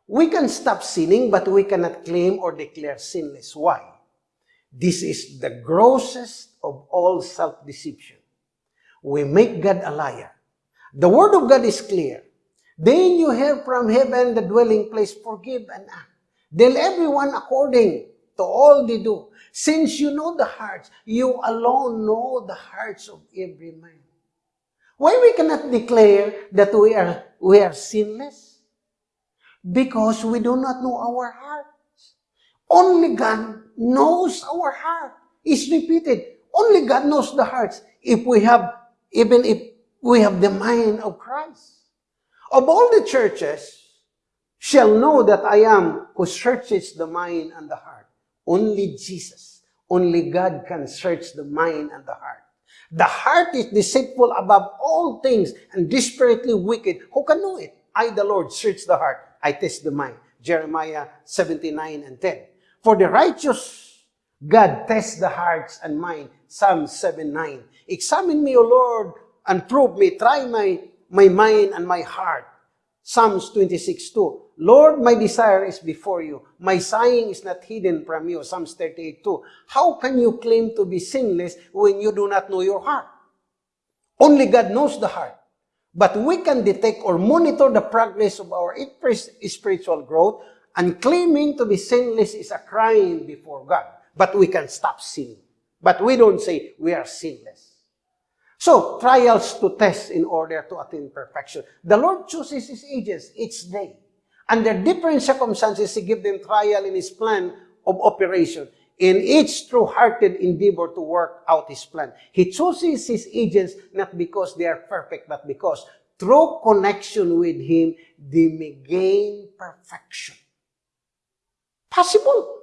We can stop sinning, but we cannot claim or declare sinless. Why? This is the grossest of all self-deception. we make God a liar. The word of God is clear. Then you hear from heaven the dwelling place, forgive and act. Deal everyone according to all they do. Since you know the hearts, you alone know the hearts of every man. Why we cannot declare that we are, we are sinless? Because we do not know our hearts. Only God knows our heart. It's repeated. Only God knows the hearts. If we have, even if we have the mind of Christ. Of all the churches, shall know that I am who searches the mind and the heart. Only Jesus, only God can search the mind and the heart. The heart is deceitful above all things and desperately wicked. Who can know it? I, the Lord, search the heart. I test the mind. Jeremiah 79 and 10. For the righteous God tests the hearts and mind. Psalm 7, 9. Examine me, O Lord, and prove me. Try my, my mind and my heart. Psalms 26, 2. Lord, my desire is before you. My sighing is not hidden from you. Psalms 38, 2. How can you claim to be sinless when you do not know your heart? Only God knows the heart. But we can detect or monitor the progress of our spiritual growth and claiming to be sinless is a crime before God. But we can stop sinning. But we don't say we are sinless. So, trials to test in order to attain perfection. The Lord chooses His agents each day. Under different circumstances, He gives them trial in His plan of operation. In each true-hearted endeavor to work out His plan. He chooses His agents not because they are perfect, but because through connection with Him, they may gain perfection. Possible.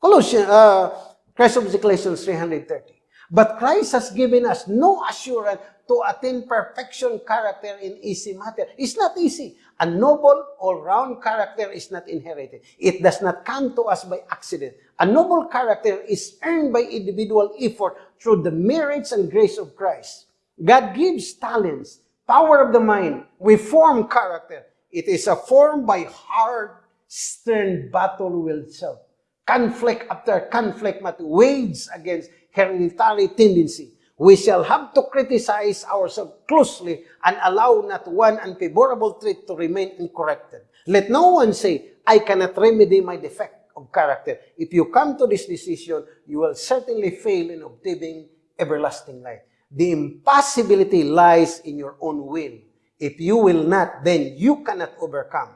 Colossians, uh, Christ of Ecclesiastes 330. But Christ has given us no assurance to attain perfection character in easy matter. It's not easy. A noble, all-round character is not inherited. It does not come to us by accident. A noble character is earned by individual effort through the merits and grace of Christ. God gives talents, power of the mind. We form character. It is a form by hard, stern battle with self. Conflict after conflict must wage against hereditary tendency. We shall have to criticize ourselves closely and allow not one unfavorable trait to remain uncorrected. Let no one say, I cannot remedy my defect of character. If you come to this decision, you will certainly fail in obtaining everlasting life. The impossibility lies in your own will. If you will not, then you cannot overcome.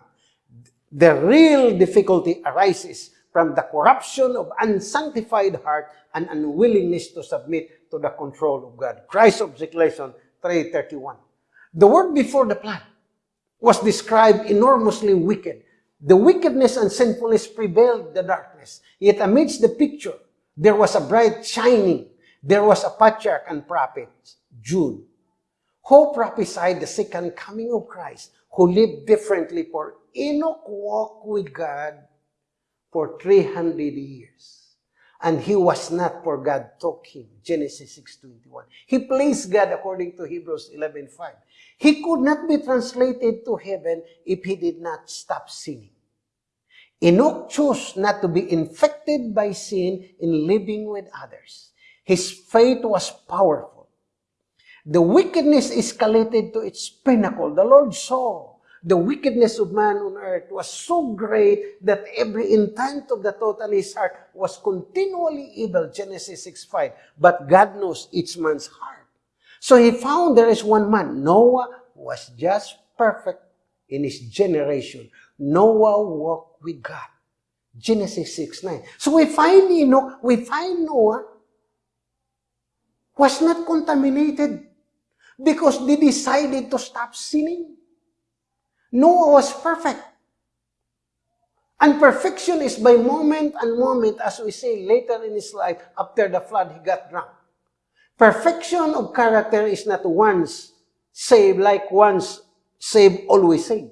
The real difficulty arises from the corruption of unsanctified heart and unwillingness to submit to the control of God. Christ of Declaration 3.31. The word before the plan was described enormously wicked. The wickedness and sinfulness prevailed the darkness. Yet amidst the picture, there was a bright shining. There was a patriarch and prophet, Jude, who prophesied the second coming of Christ, who lived differently for Enoch walked with God for 300 years. And he was not for God took him. Genesis 6.21. He pleased God according to Hebrews 11.5. He could not be translated to heaven if he did not stop sinning. Enoch chose not to be infected by sin in living with others. His faith was powerful. The wickedness escalated to its pinnacle. The Lord saw the wickedness of man on earth was so great that every intent of the in his heart was continually evil. Genesis 6.5. But God knows each man's heart. So he found there is one man. Noah was just perfect in his generation. Noah walked with God. Genesis 6.9. So we find, know, we find Noah was not contaminated because they decided to stop sinning. Noah was perfect. And perfection is by moment and moment, as we say later in his life, after the flood, he got drunk. Perfection of character is not once saved like once saved, always saved.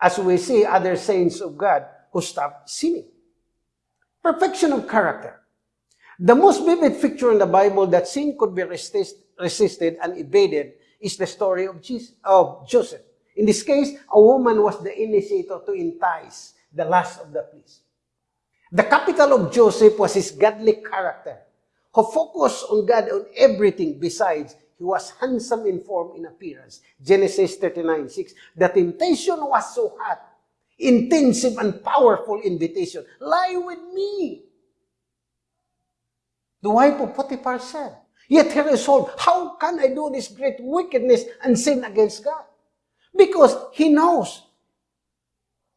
As we see other saints of God who stopped sinning. Perfection of character. The most vivid picture in the Bible that sin could be resist, resisted and evaded is the story of, Jesus, of Joseph. In this case, a woman was the initiator to entice the last of the fleas. The capital of Joseph was his godly character, who focused on God on everything besides he was handsome in form in appearance. Genesis 39, 6. The temptation was so hot, intensive and powerful invitation. Lie with me. The wife of Potiphar said. Yet he resolved, how can I do this great wickedness and sin against God? Because he knows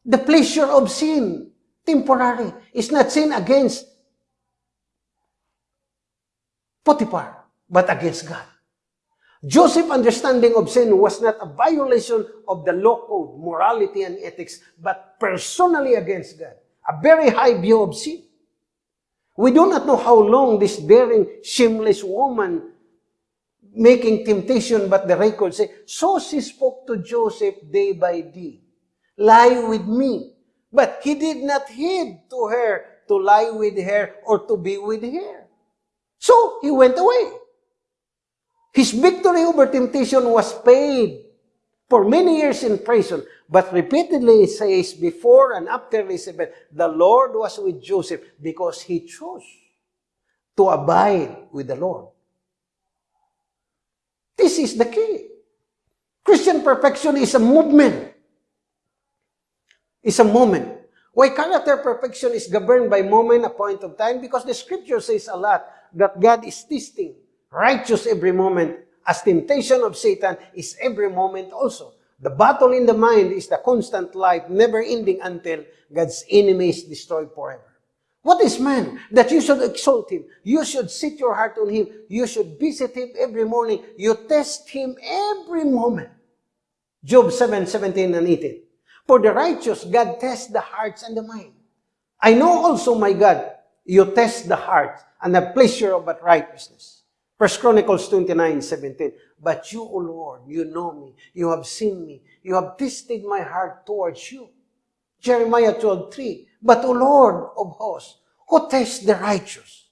the pleasure of sin, temporary, is not sin against Potiphar, but against God. Joseph's understanding of sin was not a violation of the law code, morality, and ethics, but personally against God. A very high view of sin. We do not know how long this daring, shameless woman making temptation, but the record say, so she spoke to Joseph day by day. Lie with me. But he did not heed to her to lie with her or to be with her. So he went away. His victory over temptation was paid for many years in prison, but repeatedly it says before and after Elizabeth, the Lord was with Joseph because he chose to abide with the Lord. This is the key. Christian perfection is a movement. It's a moment. Why character perfection is governed by moment, a point of time? Because the scripture says a lot that God is testing righteous every moment, as temptation of Satan is every moment also. The battle in the mind is the constant life, never ending until God's enemy is destroyed forever. What is man? That you should exalt him. You should set your heart on him. You should visit him every morning. You test him every moment. Job 7, 17 and 18. For the righteous, God tests the hearts and the mind. I know also, my God, you test the heart and the pleasure of righteousness. First Chronicles 29, 17. But you, O Lord, you know me. You have seen me. You have tested my heart towards you. Jeremiah 12, 3. But, O Lord of hosts, who tests the righteous?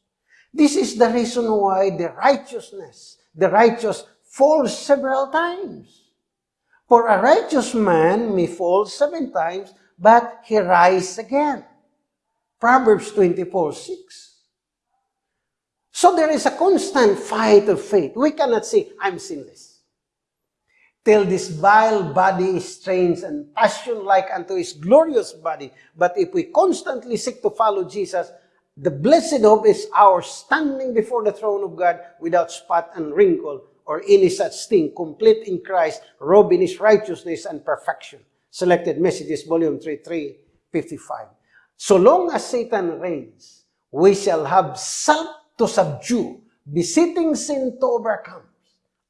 This is the reason why the righteousness, the righteous falls several times. For a righteous man may fall seven times, but he rises again. Proverbs 24, 6. So there is a constant fight of faith. We cannot say, I'm sinless. Till this vile body is strange and passion-like unto his glorious body. But if we constantly seek to follow Jesus, the blessed hope is ours, standing before the throne of God without spot and wrinkle or any such thing, complete in Christ, robed in his righteousness and perfection. Selected Messages, Volume 3, 355. So long as Satan reigns, we shall have self to subdue, besetting sin to overcome.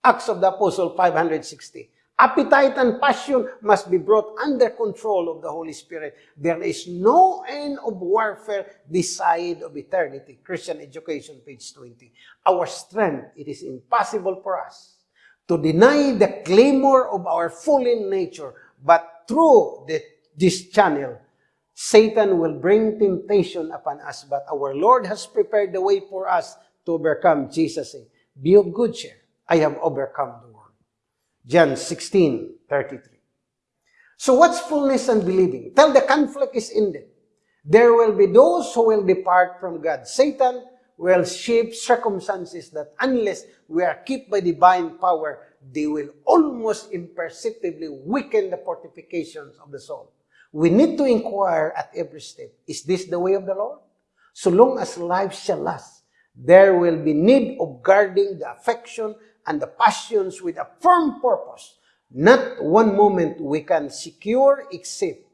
Acts of the Apostle 560. Appetite and passion must be brought under control of the Holy Spirit. There is no end of warfare this side of eternity. Christian Education, page 20. Our strength, it is impossible for us to deny the clamor of our fallen nature, but through the, this channel, Satan will bring temptation upon us, but our Lord has prepared the way for us to overcome. Jesus said, Be of good cheer. I have overcome the world. John 16, 33. So what's fullness and believing? Till the conflict is ended. There will be those who will depart from God. Satan will shape circumstances that unless we are kept by divine power, they will almost imperceptibly weaken the fortifications of the soul. We need to inquire at every step, is this the way of the Lord? So long as life shall last, there will be need of guarding the affection and the passions with a firm purpose. Not one moment we can secure except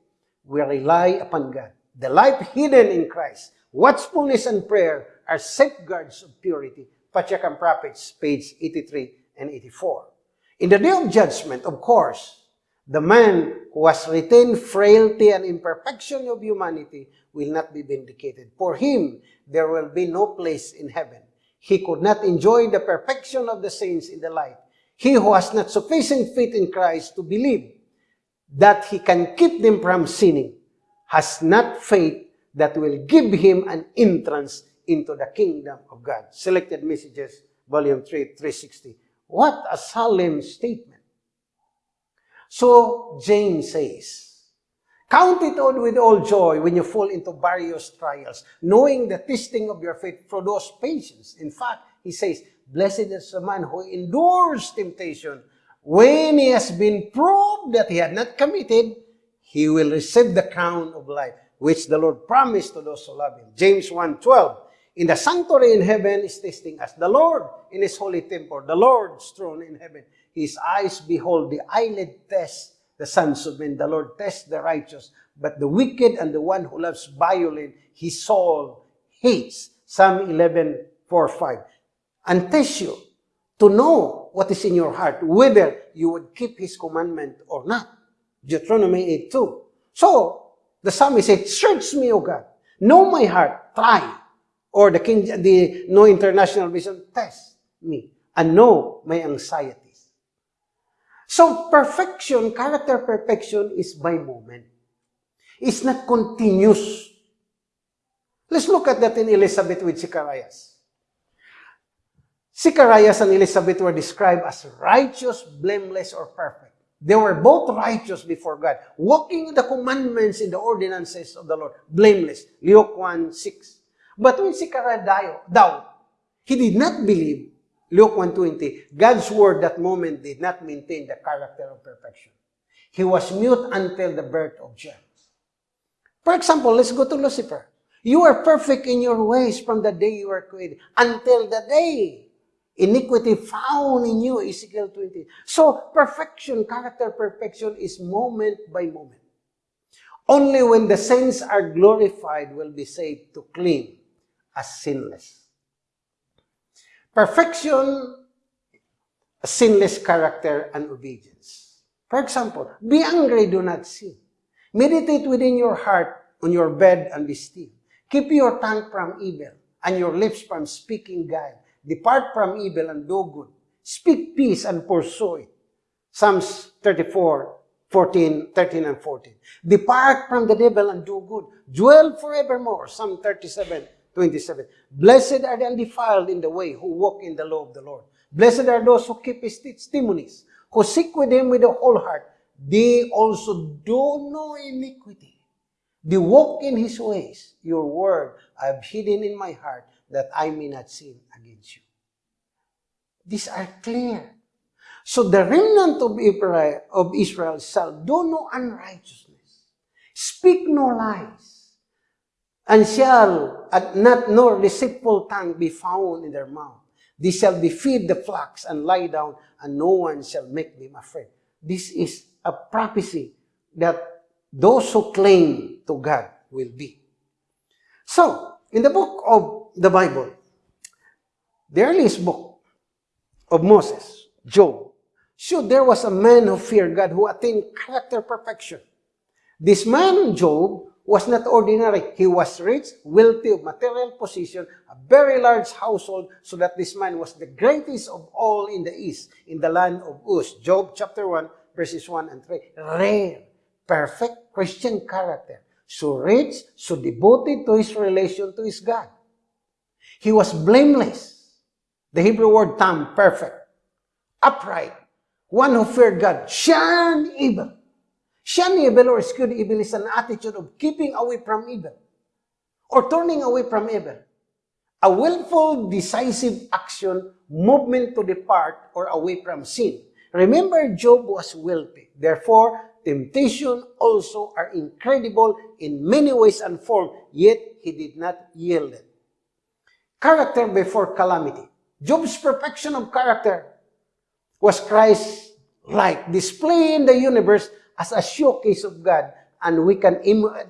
we rely upon God. The life hidden in Christ, watchfulness and prayer are safeguards of purity. Patriarch Prophets, page 83 and 84. In the day of judgment, of course, the man who has retained frailty and imperfection of humanity will not be vindicated. For him, there will be no place in heaven. He could not enjoy the perfection of the saints in the light. He who has not sufficient faith in Christ to believe that he can keep them from sinning has not faith that will give him an entrance into the kingdom of God. Selected Messages, Volume 3, 360. What a solemn statement. So James says, Count it all with all joy when you fall into various trials, knowing the testing of your faith produces patience. In fact, he says, Blessed is the man who endures temptation. When he has been proved that he had not committed, he will receive the crown of life, which the Lord promised to those who love him. James 1.12 In the sanctuary in heaven is testing us. The Lord in his holy temple, the Lord's throne in heaven. His eyes behold, the eyelid test the sons of men. The Lord tests the righteous, but the wicked and the one who loves violence, his soul hates. Psalm 11, 4, 5. And test you to know what is in your heart, whether you would keep his commandment or not. Deuteronomy 8, 2. So, the psalmist said, Search me, O God. Know my heart. Try. Or the King, the No International Vision, test me. And know my anxiety. So perfection, character perfection is by moment. It's not continuous. Let's look at that in Elizabeth with Zacharias. Zacharias and Elizabeth were described as righteous, blameless, or perfect. They were both righteous before God, walking the commandments in the ordinances of the Lord, blameless. Luke 1, 6. But when Zechariah died, he did not believe Luke 1.20, God's word that moment did not maintain the character of perfection. He was mute until the birth of James. For example, let's go to Lucifer. You are perfect in your ways from the day you were created until the day iniquity found in you, Ezekiel 20. So perfection, character perfection is moment by moment. Only when the saints are glorified will be saved to clean as sinless. Perfection, sinless character, and obedience. For example, be angry, do not sin. Meditate within your heart on your bed and be still. Keep your tongue from evil and your lips from speaking guile. Depart from evil and do good. Speak peace and pursue it. Psalms 34, 14, 13 and 14. Depart from the devil and do good. Dwell forevermore. Psalm 37, 27. Blessed are the undefiled in the way who walk in the law of the Lord. Blessed are those who keep his testimonies, who seek with him with the whole heart. They also do no iniquity. They walk in his ways. Your word I have hidden in my heart that I may not sin against you. These are clear. So the remnant of Israel, of Israel shall do no unrighteousness, speak no lies, and shall not nor deceitful tongue be found in their mouth. They shall be feed the flocks and lie down, and no one shall make them afraid. This is a prophecy that those who claim to God will be. So, in the book of the Bible, the earliest book of Moses, Job, showed there was a man who feared God who attained character perfection. This man, Job, was not ordinary. He was rich, wealthy material position, a very large household, so that this man was the greatest of all in the east, in the land of Uz. Job chapter 1, verses 1 and 3. Rare, perfect Christian character. So rich, so devoted to his relation to his God. He was blameless. The Hebrew word tam, perfect. Upright. One who feared God. Shunned evil Shun evil or eschew evil is an attitude of keeping away from evil or turning away from evil. A willful, decisive action, movement to depart or away from sin. Remember, Job was wealthy. Therefore, temptation also are incredible in many ways and form, yet he did not yield it. Character before calamity. Job's perfection of character was Christ-like, displaying the universe as a showcase of God and we can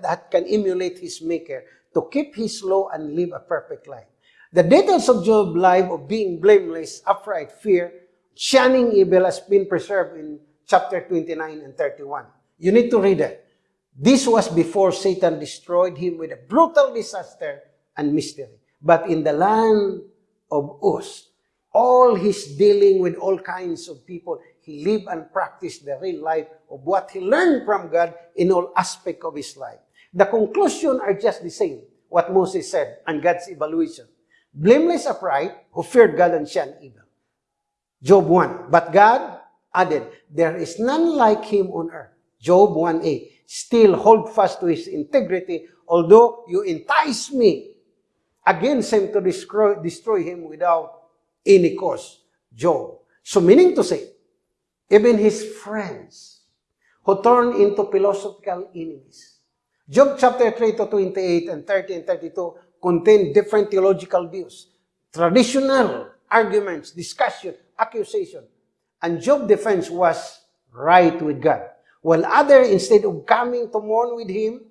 that can emulate his maker to keep his law and live a perfect life. The details of Job's life of being blameless, upright, fear, shunning evil has been preserved in chapter 29 and 31. You need to read it. This was before Satan destroyed him with a brutal disaster and mystery. But in the land of Uz, all his dealing with all kinds of people, he lived and practiced the real life of what he learned from God in all aspect of his life. The conclusion are just the same, what Moses said and God's evaluation. Blameless upright, who feared God and shunned evil. Job 1. But God added, There is none like him on earth. Job 1a. still hold fast to his integrity, although you entice me against him to destroy, destroy him without any cause. Job. So meaning to say, even his friends who turn into philosophical enemies. Job chapter 3 to 28 and 30 and 32 contain different theological views, traditional arguments, discussion, accusation. And Job's defense was right with God. While other, instead of coming to mourn with him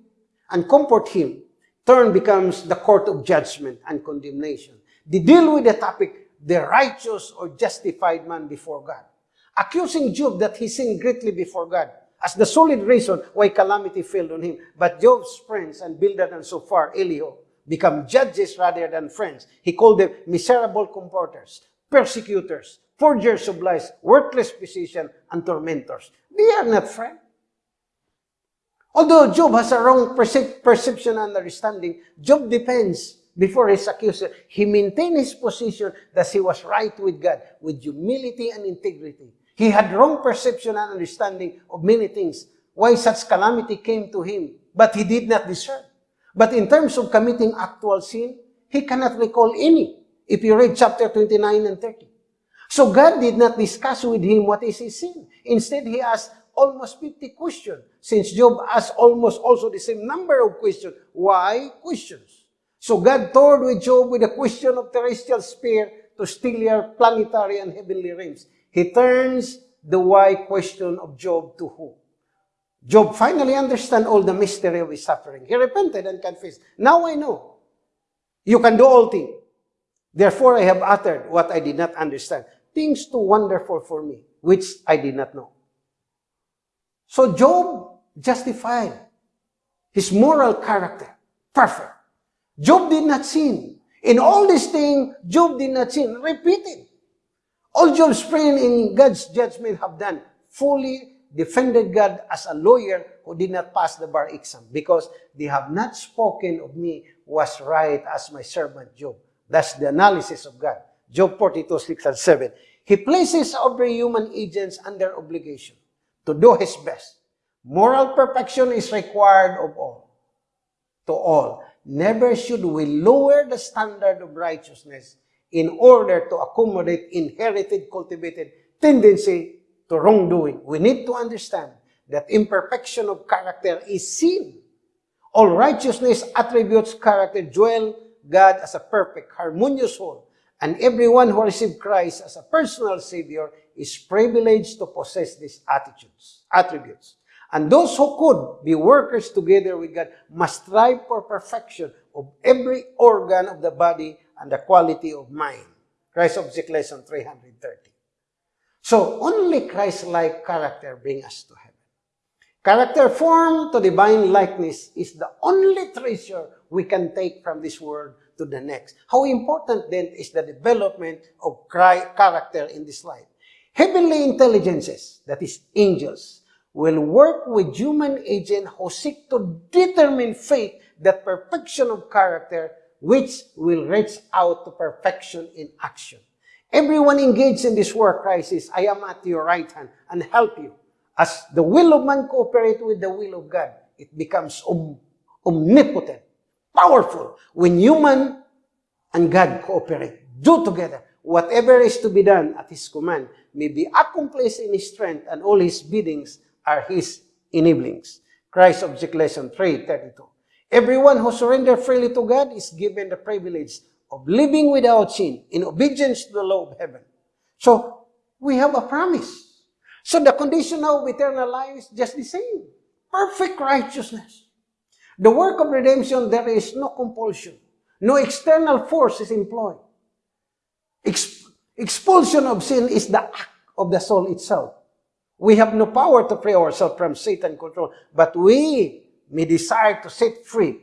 and comfort him, turn becomes the court of judgment and condemnation. They deal with the topic, the righteous or justified man before God. Accusing Job that he sinned greatly before God as the solid reason why calamity fell on him. But Job's friends and Bildad and so far, Elihu, become judges rather than friends. He called them miserable comforters, persecutors, forgers of lies, worthless physicians, and tormentors. They are not friends. Although Job has a wrong percep perception and understanding, Job depends before his accuser. He maintained his position that he was right with God, with humility and integrity. He had wrong perception and understanding of many things, why such calamity came to him, but he did not discern. But in terms of committing actual sin, he cannot recall any, if you read chapter 29 and 30. So God did not discuss with him what is his sin. Instead, he asked almost 50 questions. Since Job asked almost also the same number of questions. Why questions? So God toured with Job with a question of terrestrial sphere to stellar, planetary, and heavenly realms. He turns the why question of Job to who? Job finally understand all the mystery of his suffering. He repented and confessed. Now I know. You can do all things. Therefore I have uttered what I did not understand. Things too wonderful for me, which I did not know. So Job justified his moral character. Perfect. Job did not sin. In all these things, Job did not sin. Repeated. All Job's friends in God's judgment have done fully defended God as a lawyer who did not pass the bar exam because they have not spoken of me was right as my servant Job. That's the analysis of God. Job 42, 6 and 7. He places every human agents under obligation to do his best. Moral perfection is required of all. To all. Never should we lower the standard of righteousness in order to accommodate inherited, cultivated tendency to wrongdoing, we need to understand that imperfection of character is sin. All righteousness attributes character dwell God as a perfect, harmonious whole, and everyone who received Christ as a personal Savior is privileged to possess these attitudes, attributes. And those who could be workers together with God must strive for perfection of every organ of the body and the quality of mind. Christ Object Lesson 330. So, only Christ-like character bring us to heaven. Character formed to divine likeness is the only treasure we can take from this world to the next. How important then is the development of character in this life? Heavenly intelligences, that is angels, will work with human agents who seek to determine faith, that perfection of character, which will reach out to perfection in action. Everyone engaged in this war crisis, I am at your right hand and help you. As the will of man cooperate with the will of God, it becomes om omnipotent, powerful. When human and God cooperate, do together, whatever is to be done at His command may be accomplished in His strength, and all His biddings are His enablings. Christ Object Lesson 3.32 Everyone who surrenders freely to God is given the privilege of living without sin in obedience to the law of heaven. So, we have a promise. So the condition of eternal life is just the same. Perfect righteousness. The work of redemption, there is no compulsion. No external force is employed. Exp expulsion of sin is the act of the soul itself. We have no power to free ourselves from Satan control, but we may desire to set free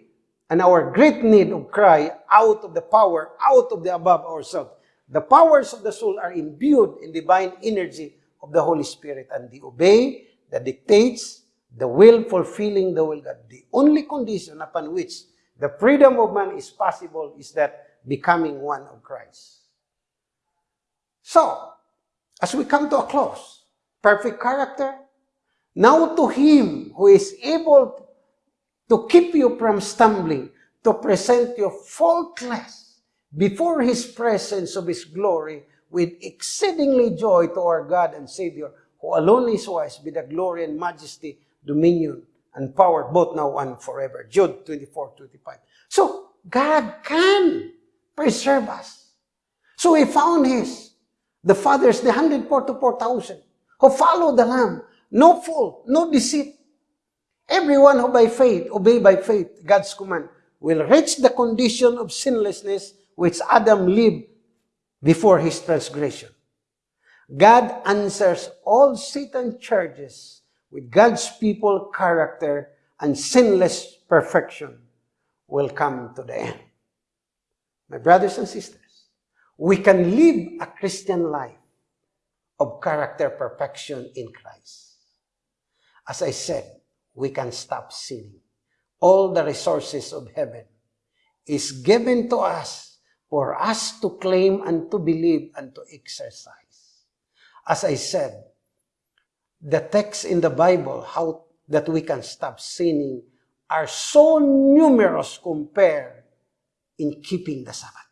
and our great need of cry out of the power, out of the above ourselves. The powers of the soul are imbued in divine energy of the Holy Spirit, and they obey the dictates, the will fulfilling the will God. The only condition upon which the freedom of man is possible is that becoming one of Christ. So, as we come to a close, perfect character, Now to him who is able to keep you from stumbling, to present you faultless before his presence of his glory with exceedingly joy to our God and Savior, who alone is wise, be the glory and majesty, dominion, and power, both now and forever. Jude 24, 25. So, God can preserve us. So he found his, the fathers, the 144,000, who followed the Lamb. No fault, no deceit. Everyone who by faith, obey by faith, God's command, will reach the condition of sinlessness which Adam lived before his transgression. God answers all Satan's charges with God's people character and sinless perfection will come to the end. My brothers and sisters, we can live a Christian life of character perfection in Christ. As I said, we can stop sinning. All the resources of heaven is given to us for us to claim and to believe and to exercise. As I said, the texts in the Bible how that we can stop sinning are so numerous compared in keeping the Sabbath.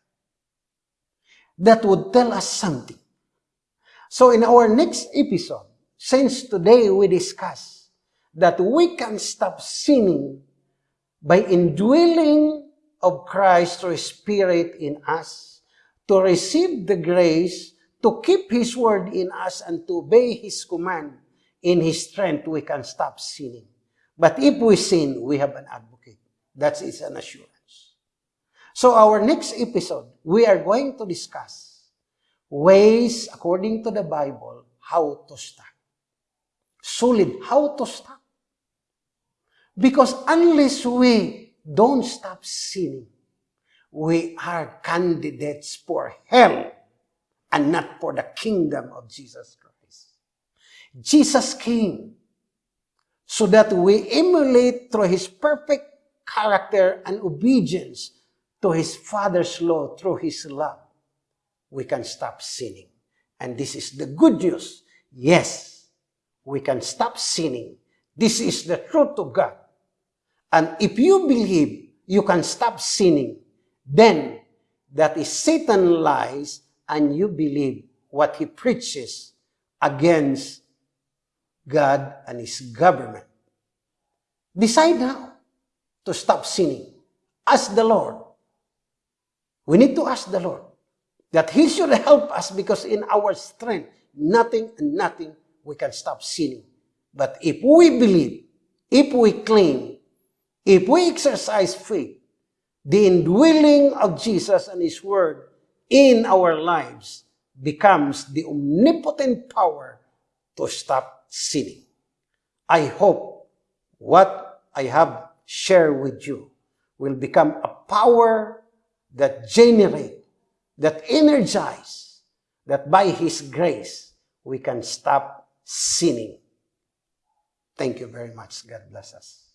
That would tell us something. So in our next episode, since today we discuss that we can stop sinning by indwelling of Christ through Spirit in us, to receive the grace to keep His word in us and to obey His command, in His strength we can stop sinning. But if we sin, we have an advocate. That is an assurance. So our next episode, we are going to discuss ways, according to the Bible, how to stop. Solid, how to stop. Because unless we don't stop sinning, we are candidates for hell and not for the kingdom of Jesus Christ. Jesus came so that we emulate through His perfect character and obedience to His Father's law through His love. We can stop sinning. And this is the good news. Yes, we can stop sinning. This is the truth of God. And if you believe you can stop sinning, then that is Satan lies and you believe what he preaches against God and his government. Decide now to stop sinning. Ask the Lord. We need to ask the Lord that he should help us because in our strength, nothing and nothing we can stop sinning. But if we believe, if we claim, if we exercise faith, the indwelling of Jesus and His Word in our lives becomes the omnipotent power to stop sinning. I hope what I have shared with you will become a power that generate, that energize, that by His grace we can stop sinning. Thank you very much. God bless us.